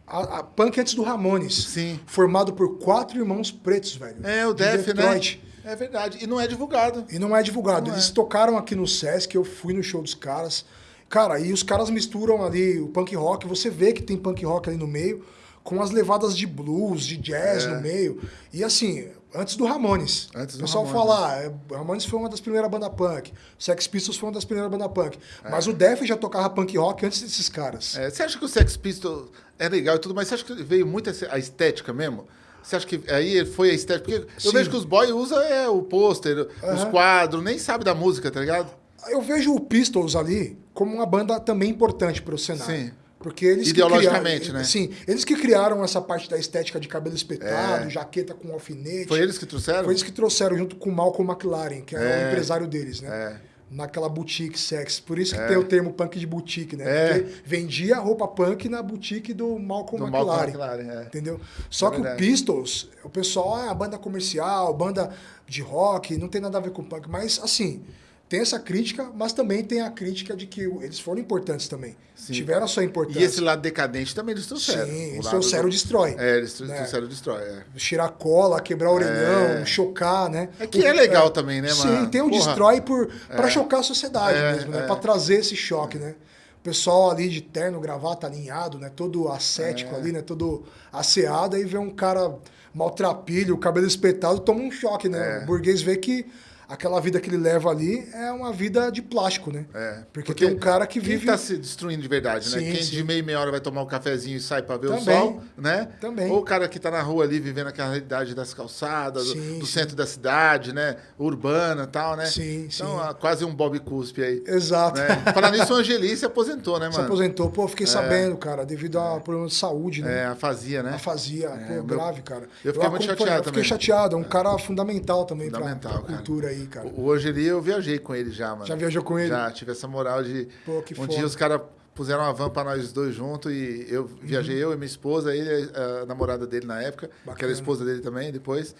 a, a- punk antes do Ramones. Sim. Formado por quatro irmãos pretos, velho. É, o de Def, né? Detroit. É verdade. E não é divulgado. E não é divulgado. Não Eles é. tocaram aqui no Sesc, eu fui no show dos caras. Cara, e os caras misturam ali o punk rock, você vê que tem punk rock ali no meio, com as levadas de blues, de jazz É. no meio. E assim, antes do Ramones. Antes do o pessoal Ramones, fala, ah, é, Ramones foi uma das primeiras bandas punk, Sex Pistols foi uma das primeiras bandas punk. É. Mas o Def já tocava punk rock antes desses caras. É, você acha que o Sex Pistols é legal e tudo, mas você acha que veio muito a estética mesmo? Você acha que aí foi a estética? Porque eu Sim. vejo que os boys usam é, o pôster, os Aham. quadros, nem sabe da música, tá ligado? Eu vejo o Pistols ali como uma banda também importante para o cenário. Sim. Porque eles Ideologicamente, criaram, né? Sim, eles que criaram essa parte da estética de cabelo espetado, É. jaqueta com alfinete. Foi eles que trouxeram? Foi eles que trouxeram junto com o Malcolm McLaren, que era É. o empresário deles, né? É. Naquela boutique sex. Por isso que tem o termo punk de boutique, né? É. Porque vendia roupa punk na boutique do Malcolm Do McLaren. Malcolm McLaren, é. Entendeu? Só É que o verdade. Pistols, o pessoal, ah, banda comercial, banda de rock, não tem nada a ver com punk. Mas, assim, tem essa crítica, mas também tem a crítica de que eles foram importantes também. Sim. Tiveram a sua importância. E esse lado decadente também eles trouxeram. Sim, O eles trouxeram do- o Destrói. É, eles né? trouxeram o Destrói, é. Tirar cola, quebrar o orelhão, chocar, né? É que é legal também, né, Sim, mano? tem o Porra. destrói para chocar a sociedade É, mesmo, né? é. Para trazer esse choque, né? O pessoal ali de terno, gravata alinhado, né? Todo ascético É. ali, né? Todo asseado, aí vê um cara maltrapilho, cabelo espetado, toma um choque, né? É. O burguês vê que aquela vida que ele leva ali é uma vida de plástico, né? É, Porque, tem um cara que quem vive tá se destruindo de verdade, né? Sim, Quem sim. de meia e meia hora vai tomar um cafezinho e sai pra ver Também. o sol, né? Também. Ou o cara que tá na rua ali vivendo aquela realidade das calçadas, do- Sim, do, centro da cidade, né? Urbana e tal, né? Sim, Então, sim. ah, quase um Bob Cuspe aí. Exato. Né? <laughs> Falar nisso, o Angeli se aposentou, né, Se mano? aposentou, pô, fiquei sabendo, cara, devido a problema de saúde, né? É, a fazia, né? Afasia, pô, meu- grave, cara. eu fiquei muito acompanhei- chateado Eu fiquei também. chateado, é um cara fundamental também pra- Fundamental, pra, cara. cultura aí, cara. O, eu viajei com ele já, mano. Já viajou com ele? Já, tive essa moral de. Pô, que um foda. dia os caras puseram uma van pra nós dois juntos e eu viajei, eu e minha esposa, ele, a namorada dele na época, que era Bacana. a esposa dele também depois.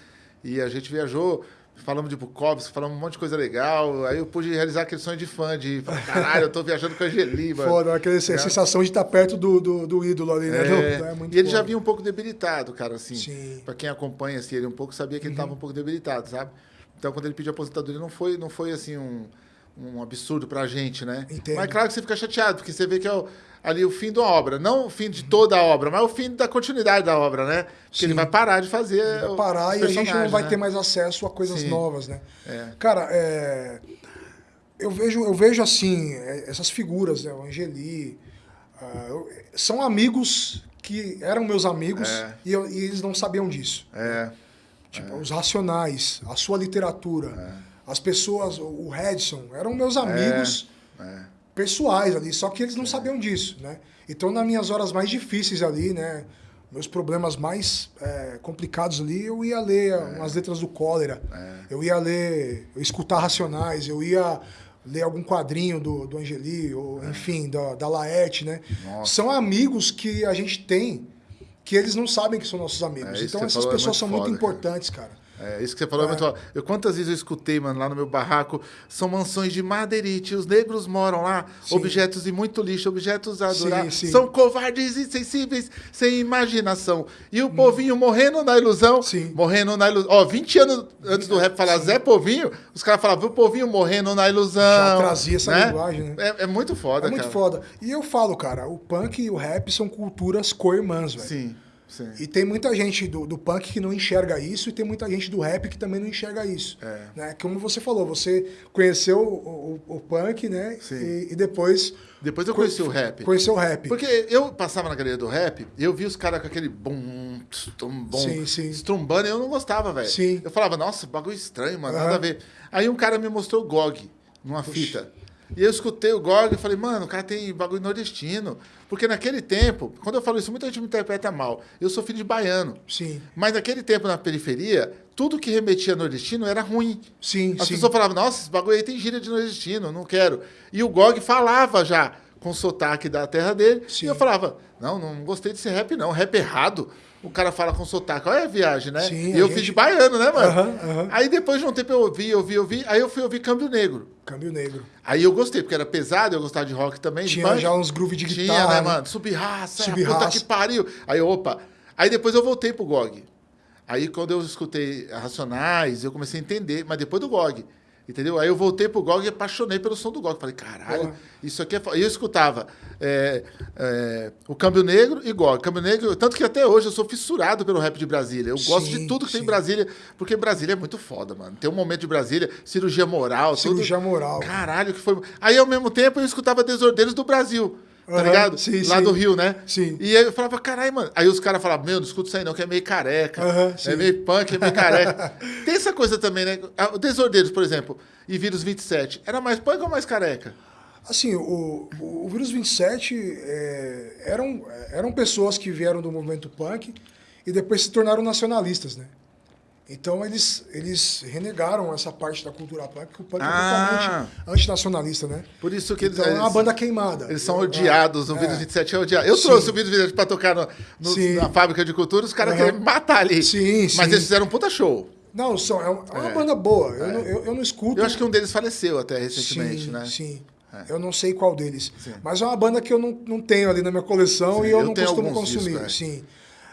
E a gente viajou, falamos de Bukowski, falamos um monte de coisa legal. Aí eu pude realizar aquele sonho de fã, de caralho, eu tô viajando com a Angeli, mano. Foda, aquela Tá. sensação de estar perto do, do, do ídolo ali, né? É, Do- é muito e ele já foda. vinha um pouco debilitado, cara, assim. Sim. Uhum. Pra quem acompanha assim, ele um pouco, sabia que ele tava um pouco debilitado, sabe? Então, quando ele pediu aposentadoria, não foi, não foi assim, um, um absurdo pra gente, né? Entendo. Mas claro que você fica chateado, porque você vê que é o- ali o fim da obra. Não o fim de toda a obra, mas o fim da continuidade da obra, né? Porque Sim. ele vai parar de fazer. Vai o- parar e a gente não vai né? ter mais acesso a coisas Sim. novas, né? É. Cara, é, eu, vejo, eu vejo assim, é, essas figuras, né? O Angeli, eu- são amigos que eram meus amigos É. e, eu- e eles não sabiam disso. É. Tipo, os Racionais, a sua literatura, É. as pessoas, o Redson, eram meus amigos É. pessoais ali, só que eles não sabiam disso, né? Então, nas minhas horas mais difíceis ali, né? Meus problemas mais é, complicados ali, eu ia ler É. umas letras do cólera, eu ia ler, eu escutar Racionais, eu ia ler algum quadrinho do, do Angeli, ou enfim, da, da Laerte, né? É. Nossa. São amigos que a gente tem que eles não sabem que são nossos amigos. É, então essas é pessoas muito são muito foda, cara. importantes, cara. É, isso que você falou é, muito foda. Eu, quantas vezes eu escutei, mano, lá no meu barraco, são mansões de madeirite, os negros moram lá, Sim. objetos de muito lixo, objetos a adorar, Sim, sim. são covardes, insensíveis, sem imaginação. E o povinho morrendo na ilusão, Hum. Sim. morrendo na ilusão. Ó, 20 anos antes do rap falar Zé Povinho, os caras falavam, o povinho morrendo na ilusão. Já trazia essa né? linguagem, né? É, é muito foda, É muito cara. foda. E eu falo, cara, o punk e o rap são culturas co-irmãs, velho. Sim, sim. E tem muita gente do, do punk que não enxerga isso e tem muita gente do rap que também não enxerga isso. É. Né? Como você falou, você conheceu o, o- o punk, né? E, e depois Depois eu conheci o rap. conheceu o rap. Porque eu passava na galeria do rap e eu vi os caras com aquele bum, bum, Sim, sim. estrumbando e eu não gostava, velho. Sim. Eu falava, nossa, bagulho estranho, mano, nada Aham. a ver. Aí um cara me mostrou o GOG numa fita. E eu escutei o GOG e falei, mano, o cara tem bagulho nordestino. Porque naquele tempo, quando eu falo isso, muita gente me interpreta mal. Eu sou filho de baiano. Sim, Mas naquele tempo, na periferia, tudo que remetia a nordestino era ruim. sim, As sim. pessoas falavam, nossa, esse bagulho aí tem gíria de nordestino, não quero. E o Gog falava já com sotaque da terra dele. Sim. E eu falava, não, não gostei desse rap, não. Rap errado. O cara fala com sotaque. Olha a viagem, né? Sim, e eu gente- fiz de baiano, né, mano? Aham, aham. Aí depois de um tempo eu ouvi, ouvi, ouvi. Aí eu fui ouvir Câmbio Negro. Câmbio negro. Aí eu gostei, porque era pesado, eu gostava de rock também. Tinha já uns groove de Tinha, guitarra. né, né? mano? Subraça, Sub puta que pariu. Aí, opa. Aí depois eu voltei pro GOG. Aí quando eu escutei Racionais, eu comecei a entender, mas depois do GOG. Entendeu? Aí eu voltei pro GOG e apaixonei pelo som do GOG. Falei, caralho, Porra. isso aqui é. fo-". E eu escutava é, é, o Câmbio Negro e GOG. Câmbio Negro, tanto que até hoje eu sou fissurado pelo rap de Brasília. Eu gosto de tudo que tem em. Brasília, porque Brasília é muito foda, mano. Tem um momento de Brasília, cirurgia moral, Cirurgia tudo. moral. Caralho, que foi. Aí ao mesmo tempo eu escutava Desordeiros do Brasil. Tá ligado? sim, Lá sim. do Rio, né? Sim. E aí eu falava, caralho, mano. Aí os caras falavam, meu, não escuta isso aí não, que é meio careca. Aham, é sim. meio punk, é meio <laughs> careca. Tem essa coisa também, né? Ah, O Desordeiros, por exemplo, e Vírus 27. Era mais punk ou mais careca? Assim, o, o, o Vírus 27 é, eram, eram pessoas que vieram do movimento punk e depois se tornaram nacionalistas, né? Então eles, eles renegaram essa parte da cultura punk, porque o punk Ah. é totalmente antinacionalista, né? Por isso que eles. Então é uma eles- banda queimada. Eles são É, odiados, o é. Vírus 27 é odiado. Eu Sim. trouxe o Vírus 27 pra tocar no, no- na fábrica de cultura, os caras Aham. queriam me matar ali. Sim, Mas sim. eles fizeram um puta show. Não, são, é uma, é uma É. banda boa. Eu, não, eu, eu não escuto. Eu acho que um deles faleceu até recentemente, sim, né? Sim. É. Eu não sei qual deles. Sim. Mas é uma banda que eu não, não tenho ali na minha coleção Sim, e eu, eu não costumo consumir. discos, é. Sim.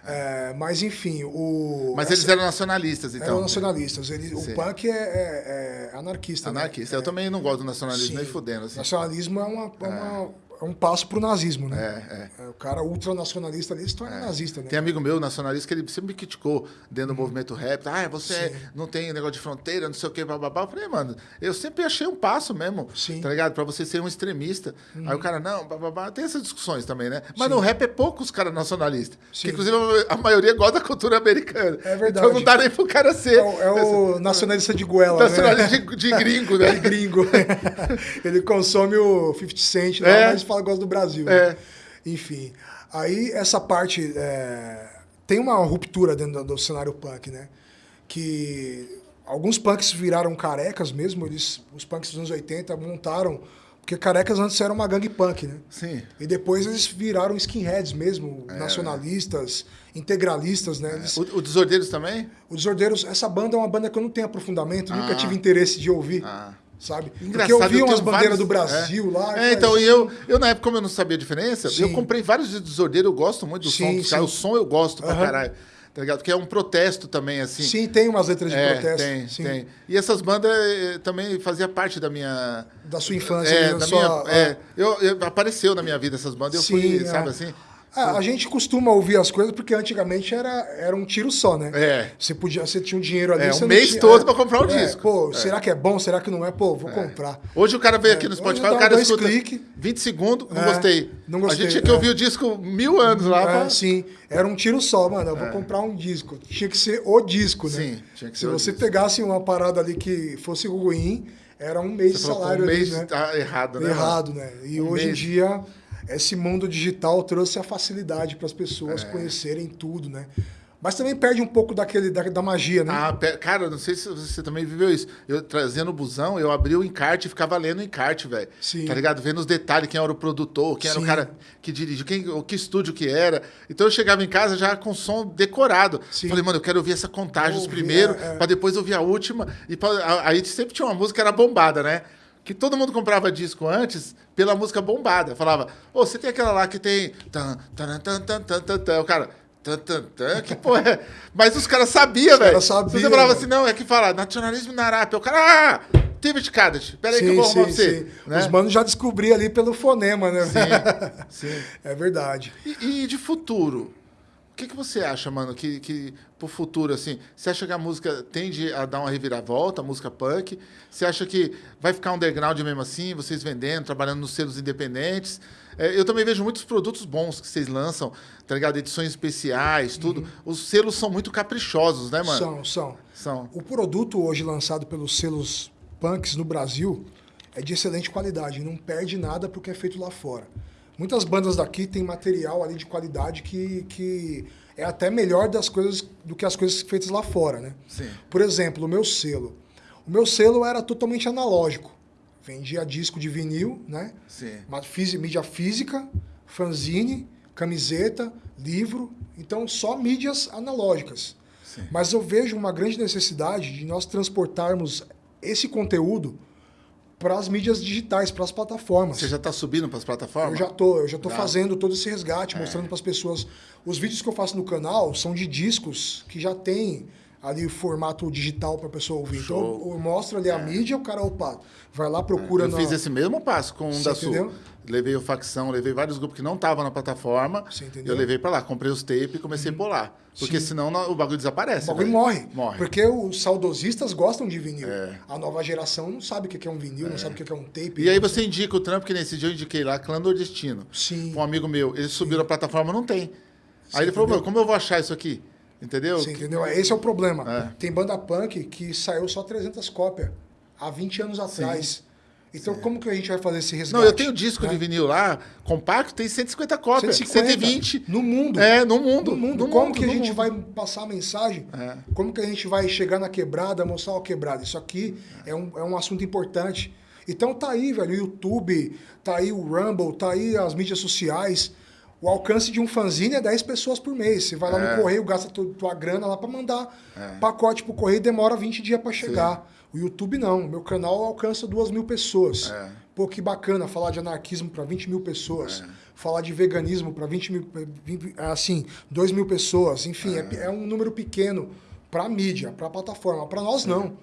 É, mas enfim, o. Mas eles eram nacionalistas, então. eram nacionalistas. Ele, o punk é, é- é anarquista. né? Anarquista. Eu também não gosto do nacionalismo, Sim. nem fudendo. Assim. Nacionalismo é, uma, é, uma- é um passo pro nazismo, né? É, é. É, O cara ultranacionalista ali se torna nazista, né? Tem amigo meu nacionalista que ele sempre me criticou dentro do movimento rap. Ah, você Uhum. Sim. não tem negócio de fronteira, não sei o que, bababá. Eu falei, mano, eu sempre achei um passo mesmo, Sim. Uhum. tá ligado? Pra você ser um extremista. Aí o cara, não, bababá. Tem essas discussões também, né? Mas no rap é poucos caras nacionalistas. Sim. Que, inclusive, a maioria gosta da cultura americana. É verdade. Então não dá nem pro cara ser. É, o- é o nacionalista de goela, né? Nacionalista de, de gringo, né? <laughs> de gringo. <laughs> Ele consome o 50 Cent lá, É. mas fala que gosta do Brasil. É. né? Enfim. Aí essa parte. é, tem uma ruptura dentro do, do cenário punk, né? Que alguns punks viraram carecas mesmo. Eles, os punks dos anos 80 montaram. Porque carecas antes eram uma gangue punk, né? Sim. E depois eles viraram skinheads mesmo, nacionalistas, integralistas, né? Eles- O, o Desordeiros também? o Desordeiros, essa banda é uma banda que eu não tenho aprofundamento, nunca Ah. tive interesse de ouvir, Ah. Sabe? Engraçado, Porque eu vi tenho umas bandeiras vários- do Brasil é. lá. É, então, e eu, eu na época, como eu não sabia a diferença, eu Sim. comprei vários de desordeiro, eu gosto muito do som Sim, dos caras. O sim. som eu gosto pra Aham. caralho. Tá ligado? Porque é um protesto também, assim. Sim, tem umas letras de É, protesto. tem, sim. tem. E essas bandas eh, também fazia parte da minha. Da sua infância. É, da da sua- minha. é, eu, eu- apareceu na minha vida essas bandas, eu Sim, fui, é. sabe assim? Ah, a gente costuma ouvir as coisas porque antigamente era, era um tiro só, né? É. Você podia, você tinha um dinheiro ali. É, um mês tinha- todo pra comprar o É, disco. Pô, É. será que é bom? Será que não é? Pô, vou comprar. Hoje o cara veio aqui no hoje Spotify, o cara escuta cliques. 20 segundos, não É, gostei. não A gostei, gente tinha que é. ouvir o disco mil anos lá. É, pra- sim, era um tiro só, mano. Eu vou comprar um disco. Tinha que ser o disco, né? É. Sim, tinha que Se ser o você disco. pegasse uma parada ali que fosse ruim, era um mês de salário um mês ali, né? tá errado, né? Errado, né? E Um hoje em mês. dia, esse mundo digital trouxe a facilidade para as É. pessoas conhecerem tudo, né? Mas também perde um pouco daquele, da, da magia, né? Ah, cara, não sei se você também viveu isso. Eu trazendo o busão, eu abri o encarte e ficava lendo o encarte, velho. Sim. Tá ligado? Vendo os detalhes, quem era o produtor, quem era Sim. o cara que dirigiu, quem, o que estúdio que era. Então eu chegava em casa já com som decorado. Sim. Falei, mano, eu quero ouvir essa contagem primeiro, é, é. pra depois ouvir a última. E pra- aí sempre tinha uma música que era bombada, né? Que todo mundo comprava disco antes pela música bombada. Falava, ô, você tem aquela lá que tem. Tan, tan, tan, tan, tan, tan. O cara. Tan, tan, tan, que porra é? <laughs> Mas os caras sabiam, velho. caras Se sabiam, Você falava assim, não, é que fala nacionalismo na Arábia. O cara, ah, David Kadash. Pera aí que eu vou arrumar você. Né? Os manos já descobri ali pelo fonema, né? <laughs> Sim. É verdade. E, e de futuro? O que, que você acha, mano, que, que pro futuro, assim, você acha que a música tende a dar uma reviravolta, a música punk? Você acha que vai ficar underground mesmo assim, vocês vendendo, trabalhando nos selos independentes? É, eu também vejo muitos produtos bons que vocês lançam, tá ligado? Edições especiais, tudo. Os selos são muito caprichosos, né, mano? São, são. São. O produto hoje lançado pelos selos punks no Brasil é de excelente qualidade, não perde nada porque é feito lá fora. Muitas bandas daqui têm material ali de qualidade que, que é até melhor das coisas do que as coisas feitas lá fora, né? Sim. Por exemplo, o meu selo. O meu selo era totalmente analógico. Vendia disco de vinil, né? Sim. Mídia física, fanzine, camiseta, livro. Então, só mídias analógicas. Sim. Mas eu vejo uma grande necessidade de nós transportarmos esse conteúdo para as mídias digitais, para as plataformas. Você já tá subindo para as plataformas? Eu já tô, eu já tô Já. fazendo todo esse resgate, mostrando para as pessoas. Os vídeos que eu faço no canal são de discos que já tem ali o formato digital para a pessoa ouvir. Então Show. eu mostro ali a mídia, o cara, opa, vai lá, procura Eu na... fiz esse mesmo passo com um Você da Sul. entendeu? Levei o facção, levei vários grupos que não estavam na plataforma. Você entendeu? Eu levei pra lá, comprei os tapes e comecei a bolar. Porque Sim. senão não- o bagulho desaparece. O bagulho velho. morre. Morre. Porque os saudosistas gostam de vinil. É. A nova geração não sabe o que é um vinil, não sabe o que é um tape. E aí você indica o trampo, que nesse dia eu indiquei lá, Clã Nordestino. Sim. Um amigo meu, ele subiu na plataforma, não tem. Aí ele falou, entendeu? meu, como eu vou achar isso aqui? Entendeu? Você entendeu? Esse é o problema. É. Tem banda punk que saiu só 300 cópias há 20 anos atrás. Então, como que a gente vai fazer esse resgate? Não, eu tenho disco né? de vinil lá, compacto, tem 150 cópias, 150 120. no mundo. É, no mundo. No mundo. no como mundo, que a gente mundo. vai passar a mensagem? É. Como que a gente vai chegar na quebrada, mostrar a quebrada? Isso aqui é um, é um assunto importante. Então tá aí, velho, o YouTube, tá aí o Rumble, tá aí as mídias sociais. O alcance de um fanzine é 10 pessoas por mês. Você vai lá É. no correio, gasta tu- tua grana lá pra mandar pacote pro correio, demora 20 dias pra chegar. O YouTube não. Meu canal alcança duas mil pessoas. É. Pô, que bacana falar de anarquismo para 20 mil pessoas. Falar de veganismo para 20 mil, 20, assim, 2 mil pessoas. Enfim, é, é um número pequeno para mídia, para plataforma. Para nós, não.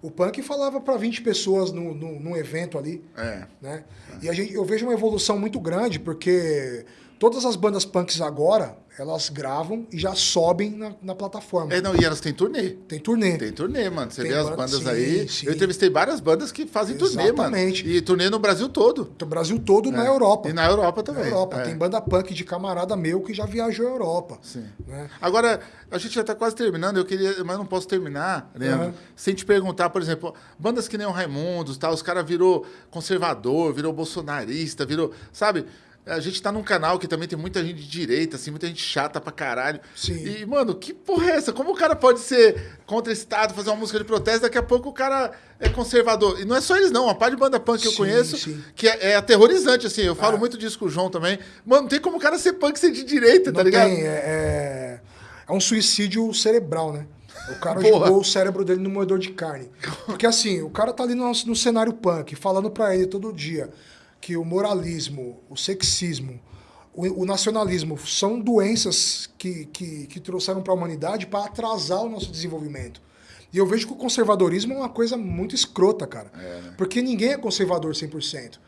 O punk falava para 20 pessoas no, no, num evento ali. É. Né? E a gente, eu vejo uma evolução muito grande, porque todas as bandas punks agora, elas gravam e já sobem na, na plataforma. É, não, e elas têm turnê. Tem turnê. Tem turnê, mano. Você Tem vê as banda- bandas sim, aí. sim. Eu entrevistei várias bandas que fazem turnê, mano. Exatamente. E turnê no Brasil todo. O Brasil todo na Europa. É. E na Europa Na também. Europa. É. Tem banda punk de camarada meu que já viajou à Europa. Sim. Né? Agora, a gente já está quase terminando, eu queria, mas não posso terminar, Leandro, Aham. sem te perguntar, por exemplo, bandas que nem o Raimundos, tá, os caras virou conservador, virou bolsonarista, virou, sabe? A gente tá num canal que também tem muita gente de direita, assim, muita gente chata pra caralho. Sim. E, mano, que porra é essa? Como o cara pode ser contra o Estado, fazer uma música de protesto, daqui a pouco o cara é conservador? E não é só eles, não. Uma parte de banda punk que eu Sim, conheço, sim. que é, é aterrorizante, assim. Eu falo É. muito disso com o João também. Mano, não tem como o cara ser punk e ser de direita, tá Não ligado? tem, é, é, é um suicídio cerebral, né? O cara Porra. jogou o cérebro dele no moedor de carne. <laughs> Porque assim, o cara tá ali no, no cenário punk, falando pra ele todo dia que o moralismo, o sexismo, o, o nacionalismo são doenças que, que, que trouxeram pra humanidade para atrasar o nosso desenvolvimento. E eu vejo que o conservadorismo é uma coisa muito escrota, cara. Porque ninguém é conservador 100%.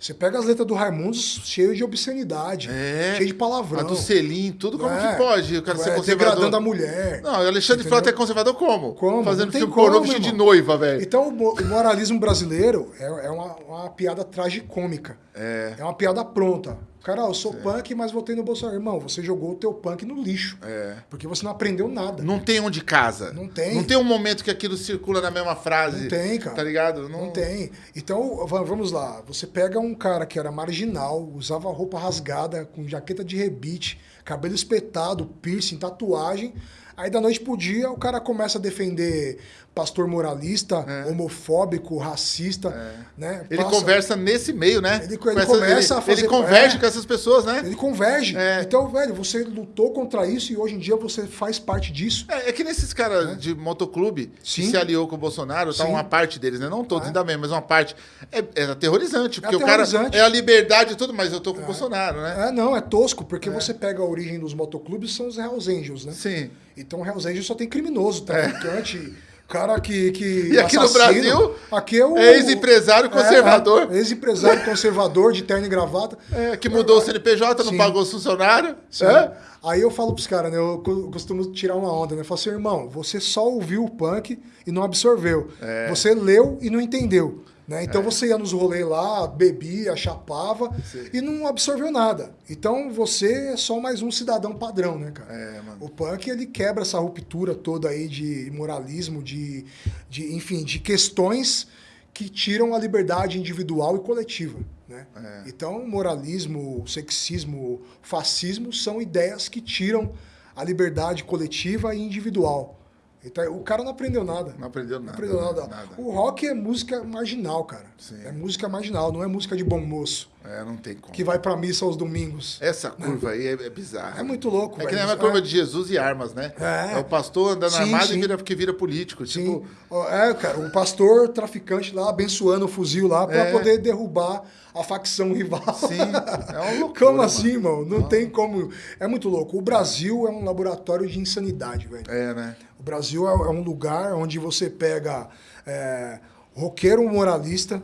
Você pega as letras do Raimundos cheio de obscenidade, É. cheio de palavrão. A do selim, tudo como É. que pode? O cara ser É, conservador. degradando a mulher. Não, o Alexandre Entendeu? Frota é conservador como? Como? Fazendo filme pornô vestido de noiva, velho. Então, o moralismo brasileiro é, é uma, uma piada tragicômica. É. É uma piada pronta. Cara, eu sou punk, mas votei no Bolsonaro. Irmão, você jogou o teu punk no lixo. É. Porque você não aprendeu nada. Não tem onde casa. Não tem. Não tem um momento que aquilo circula na mesma frase. Não tem, cara. Tá ligado? Não tem. Então, va- vamos lá. Você pega um cara que era marginal, usava roupa rasgada, com jaqueta de rebite, cabelo espetado, piercing, tatuagem. Aí da noite pro dia o cara começa a defender pastor moralista, homofóbico, racista, né? Ele Passa- conversa nesse meio, né? Ele- Com ele começa ele, a fazer- Ele converge é. com essas pessoas, né? Ele converge. É. Então, velho, você lutou contra isso e hoje em dia você faz parte disso. É, é que nesses caras de motoclube que Sim. se aliou com o Bolsonaro, tá Sim. uma parte deles, né? Não todos, É. ainda bem, mas uma parte. É, é aterrorizante, porque o cara é a liberdade e tudo, mas eu tô com o Bolsonaro, né? É, não, é tosco, porque você pega a origem dos motoclubes, são os Hells Angels, né? Sim. Então, Hells Angels só tem criminoso, traficante, cara que, que É. <laughs> E aqui no Brasil, aqui é o é ex-empresário conservador. É, é, ex-empresário conservador de terno e gravata. É, que mudou o CNPJ, não Sim. pagou os funcionários. Sim. É? Aí eu falo pros caras, né? Eu co- costumo tirar uma onda, né? Eu falo assim, irmão, você só ouviu o punk e não absorveu. É. Você leu e não entendeu. Né? Então você ia nos rolês lá, bebia, chapava Sim. e não absorveu nada. Então você é só mais um cidadão padrão, né, cara? É. O punk ele quebra essa ruptura toda aí de moralismo, de, de enfim, de questões que tiram a liberdade individual e coletiva. Né? É. Então, moralismo, sexismo, fascismo são ideias que tiram a liberdade coletiva e individual. Então, o cara não aprendeu nada. Não aprendeu Não nada. aprendeu nada. nada. O rock é música marginal, cara. Sim. É música marginal, não é música de bom moço. É, não tem como. Que vai pra missa aos domingos. Essa curva aí é, é bizarra. É muito louco, É que nem a curva é- de Jesus e armas, né? É. o pastor andando Sim, armado sim. e vira, que vira político. Sim. Tipo, É, cara, o pastor traficante lá abençoando o fuzil lá pra É. poder derrubar a facção rival. sim, é uma <laughs> loucura. Como assim, mano. irmão? Não, tem como. É muito louco. O Brasil é um laboratório de insanidade, velho. É, né? O Brasil é é um lugar onde você pega é, roqueiro moralista,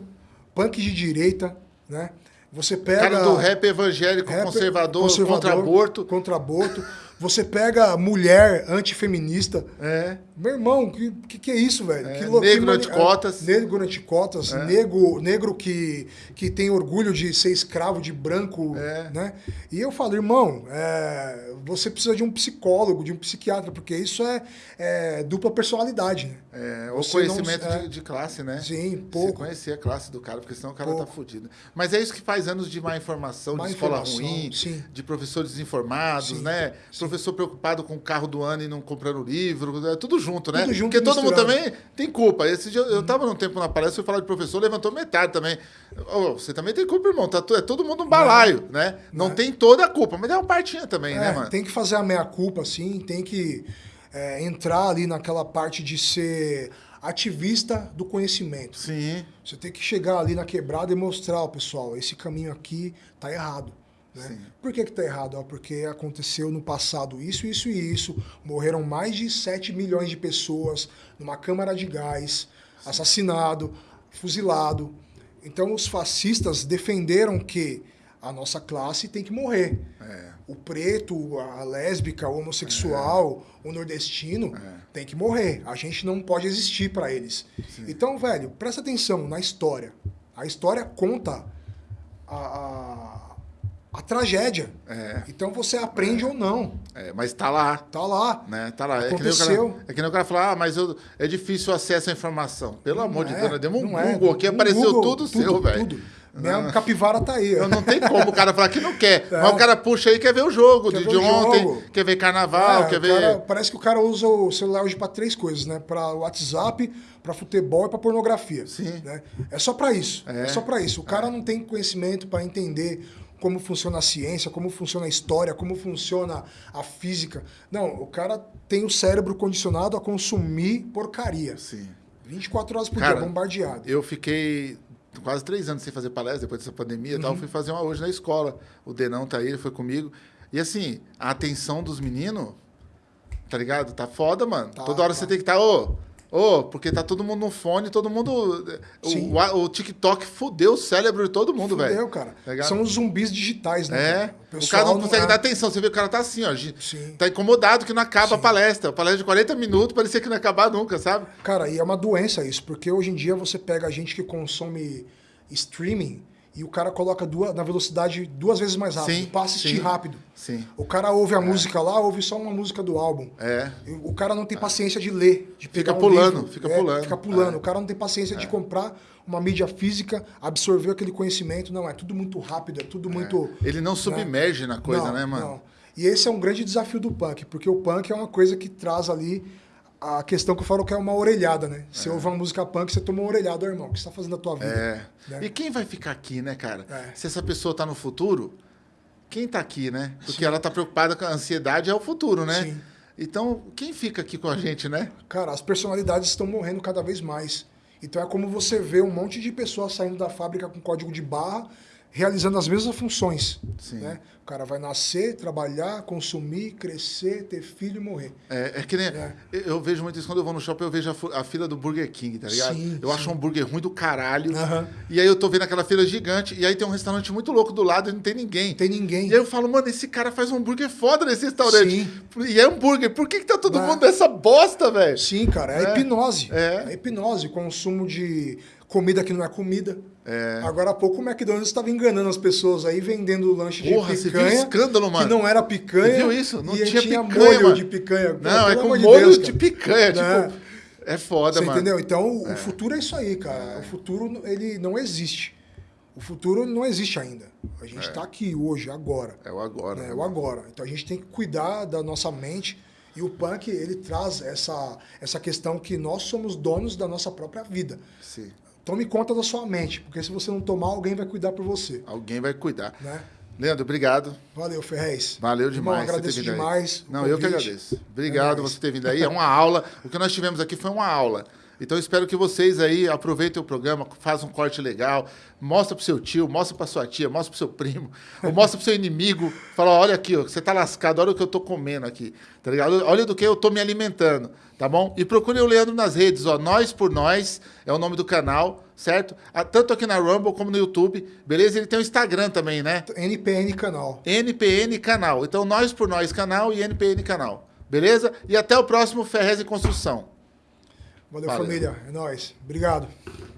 punk de direita, né? Você pega. Cara do rap evangélico, rapper, conservador, contra aborto. Contra aborto. Você pega mulher antifeminista. É. Meu irmão, que, que, que é isso, velho? É, que lou- negro anticotas. é, negro anticotas, É. negro, negro que, que tem orgulho de ser escravo de branco, É. né? E eu falo, irmão, é, você precisa de um psicólogo, de um psiquiatra, porque isso é, é dupla personalidade, né? É, o Você conhecimento não- é. de, de classe, né? Sim, Você pouco. conhecer a classe do cara, porque senão o cara Pouco. tá fudido. Mas é isso que faz anos de má informação, Má de escola informação, ruim, sim. de professores desinformados, Sim, né? Professor preocupado com o carro do ano e não comprando livro, é tudo junto, né? Tudo junto porque todo mundo também tem culpa. Esse dia, eu tava num tempo na palestra, fui falar de professor, levantou metade também. Ô, você também tem culpa, irmão. Tá, é todo mundo um balaio, né? Não, tem toda a culpa, mas é uma partinha também, né, É, mano? tem que fazer a meia-culpa, assim, tem que é, entrar ali naquela parte de ser ativista do conhecimento. Sim. Você tem que chegar ali na quebrada e mostrar, ó, pessoal, esse caminho aqui tá errado. Né? Sim. Por que, que tá errado? Ó, porque aconteceu no passado isso, isso e isso. Morreram mais de 7 milhões de pessoas numa câmara de gás, assassinado, fuzilado. Então os fascistas defenderam que a nossa classe tem que morrer. É. O preto, a lésbica, o homossexual, o nordestino tem que morrer. A gente não pode existir para eles. Então, velho, presta atenção na história. A história conta a, a, a tragédia. É. Então você aprende ou não. É, mas tá lá. Tá lá. Né? Tá lá. É que, nem o Aconteceu. cara, é que nem o cara falar, ah, mas eu, é difícil acesso à informação. Pelo amor de é, Deus, nós demos um não é. Google aqui, Um apareceu Google, tudo, seu, velho. tudo. Minha capivara tá aí. Eu não tem como o cara falar que não quer. <laughs> É. Mas o cara puxa aí, quer ver o jogo Quer de, de ontem, jogo. quer ver carnaval, É, quer ver. cara- parece que o cara usa o celular hoje para três coisas, né? Para WhatsApp, para futebol e para pornografia. Sim. Né? É só para isso. É. É, só para isso. O cara não tem conhecimento para entender como funciona a ciência, como funciona a história, como funciona a física. Não, o cara tem o cérebro condicionado a consumir porcaria. Sim. 24 horas por Cara, dia, bombardeado. Eu fiquei quase três anos sem fazer palestra depois dessa pandemia e Uhum. tal. Fui fazer uma hoje na escola. O Denão tá aí, ele foi comigo. E assim, a atenção dos meninos, tá ligado? Tá foda, mano. Tá, Toda hora tá. você tem que estar, ô. Ô, porque tá todo mundo no fone, todo mundo. O, o, o TikTok fudeu o cérebro de todo mundo, velho. Fudeu, cara. Tá? São os zumbis digitais, né? É. cara? O, pessoal cara não consegue é- dar atenção. Você vê que o cara tá assim, ó. Sim. Tá incomodado que não acaba a Sim. palestra. A palestra de 40 minutos parecia que não ia acabar nunca, sabe? Cara, e é uma doença isso, porque hoje em dia você pega a gente que consome streaming e o cara coloca duas, na velocidade duas vezes mais rápido, Sim, pra assistir sim. rápido. Sim. O cara ouve a música lá, ouve só uma música do álbum. É. O cara não tem paciência de ler, de Fica um pulando, livro. fica É, pulando. Fica pulando. É. O cara não tem paciência de comprar uma mídia física, absorver aquele conhecimento. Não, é tudo muito rápido, é tudo muito... Ele não submerge na coisa, Não, né, mano? não. E esse é um grande desafio do punk, porque o punk é uma coisa que traz ali a questão que eu falo que é uma orelhada, né? Você ouve uma música punk, você toma uma orelhada, "Ô, irmão. O que você tá fazendo da tua vida? É. Né? E quem vai ficar aqui, né, cara? É. Se essa pessoa tá no futuro, quem tá aqui, né? Porque ela tá preocupada com a ansiedade é o futuro, né? Sim. Então, quem fica aqui com a gente, né? Cara, as personalidades estão morrendo cada vez mais. Então é como você vê um monte de pessoas saindo da fábrica com código de barra, realizando as mesmas funções. Sim. Né? O cara vai nascer, trabalhar, consumir, crescer, ter filho e morrer. É, é que nem. É. Eu, vejo muito isso quando eu vou no shopping, eu vejo a, a fila do Burger King, tá ligado? Sim, eu sim. acho um hambúrguer ruim do caralho. E aí eu tô vendo aquela fila gigante, e aí tem um restaurante muito louco do lado e não tem ninguém. Tem ninguém. E aí eu falo, mano, esse cara faz um hambúrguer foda nesse restaurante. Sim. E é hambúrguer. Por que, que tá todo É. mundo nessa bosta, velho? Sim, cara, é, É. hipnose. É. hipnose, consumo de comida que não é comida. É. Agora há pouco o McDonald's estava enganando as pessoas aí, vendendo lanche de Porra, você viu o picanha. escando, mano? Que não era picanha. Você viu isso? Não tinha tinha picanha, molho mano. de picanha. Pô, Não, é com de molho Deus, de picanha, Né? tipo. É foda, Você mano. entendeu? Então, o futuro é isso aí, cara. O futuro, ele não existe. O futuro não existe ainda. A gente está aqui hoje, agora. É o agora. né? né, É o mano? agora. Então, a gente tem que cuidar da nossa mente. E o punk, ele traz essa, essa questão que nós somos donos da nossa própria vida. Sim. Tome conta da sua mente, porque se você não tomar, alguém vai cuidar por você. Alguém vai cuidar. Né? Leandro, obrigado. Valeu, Ferrez. Valeu Irmão, demais. ter agradeço demais. Não, eu que agradeço. Obrigado É você ter vindo aí. É uma aula. O que nós tivemos aqui foi uma aula. Então espero que vocês aí aproveitem o programa, façam um corte legal, mostra pro seu tio, mostra pra sua tia, mostra pro seu primo, ou mostra pro seu inimigo, fala, olha aqui, ó, você tá lascado, olha o que eu tô comendo aqui, tá ligado? Olha do que eu tô me alimentando, tá bom? E procure o Leandro nas redes, ó, Nós por Nós é o nome do canal, certo? Ah, Tanto aqui na Rumble como no YouTube, beleza? Ele tem o Instagram também, né? NPN Canal. NPN Canal. Então, Nós por Nós Canal e NPN Canal. Beleza? E até o próximo Ferrez em Construção. Valeu, Valeu. família. É nóis. Obrigado.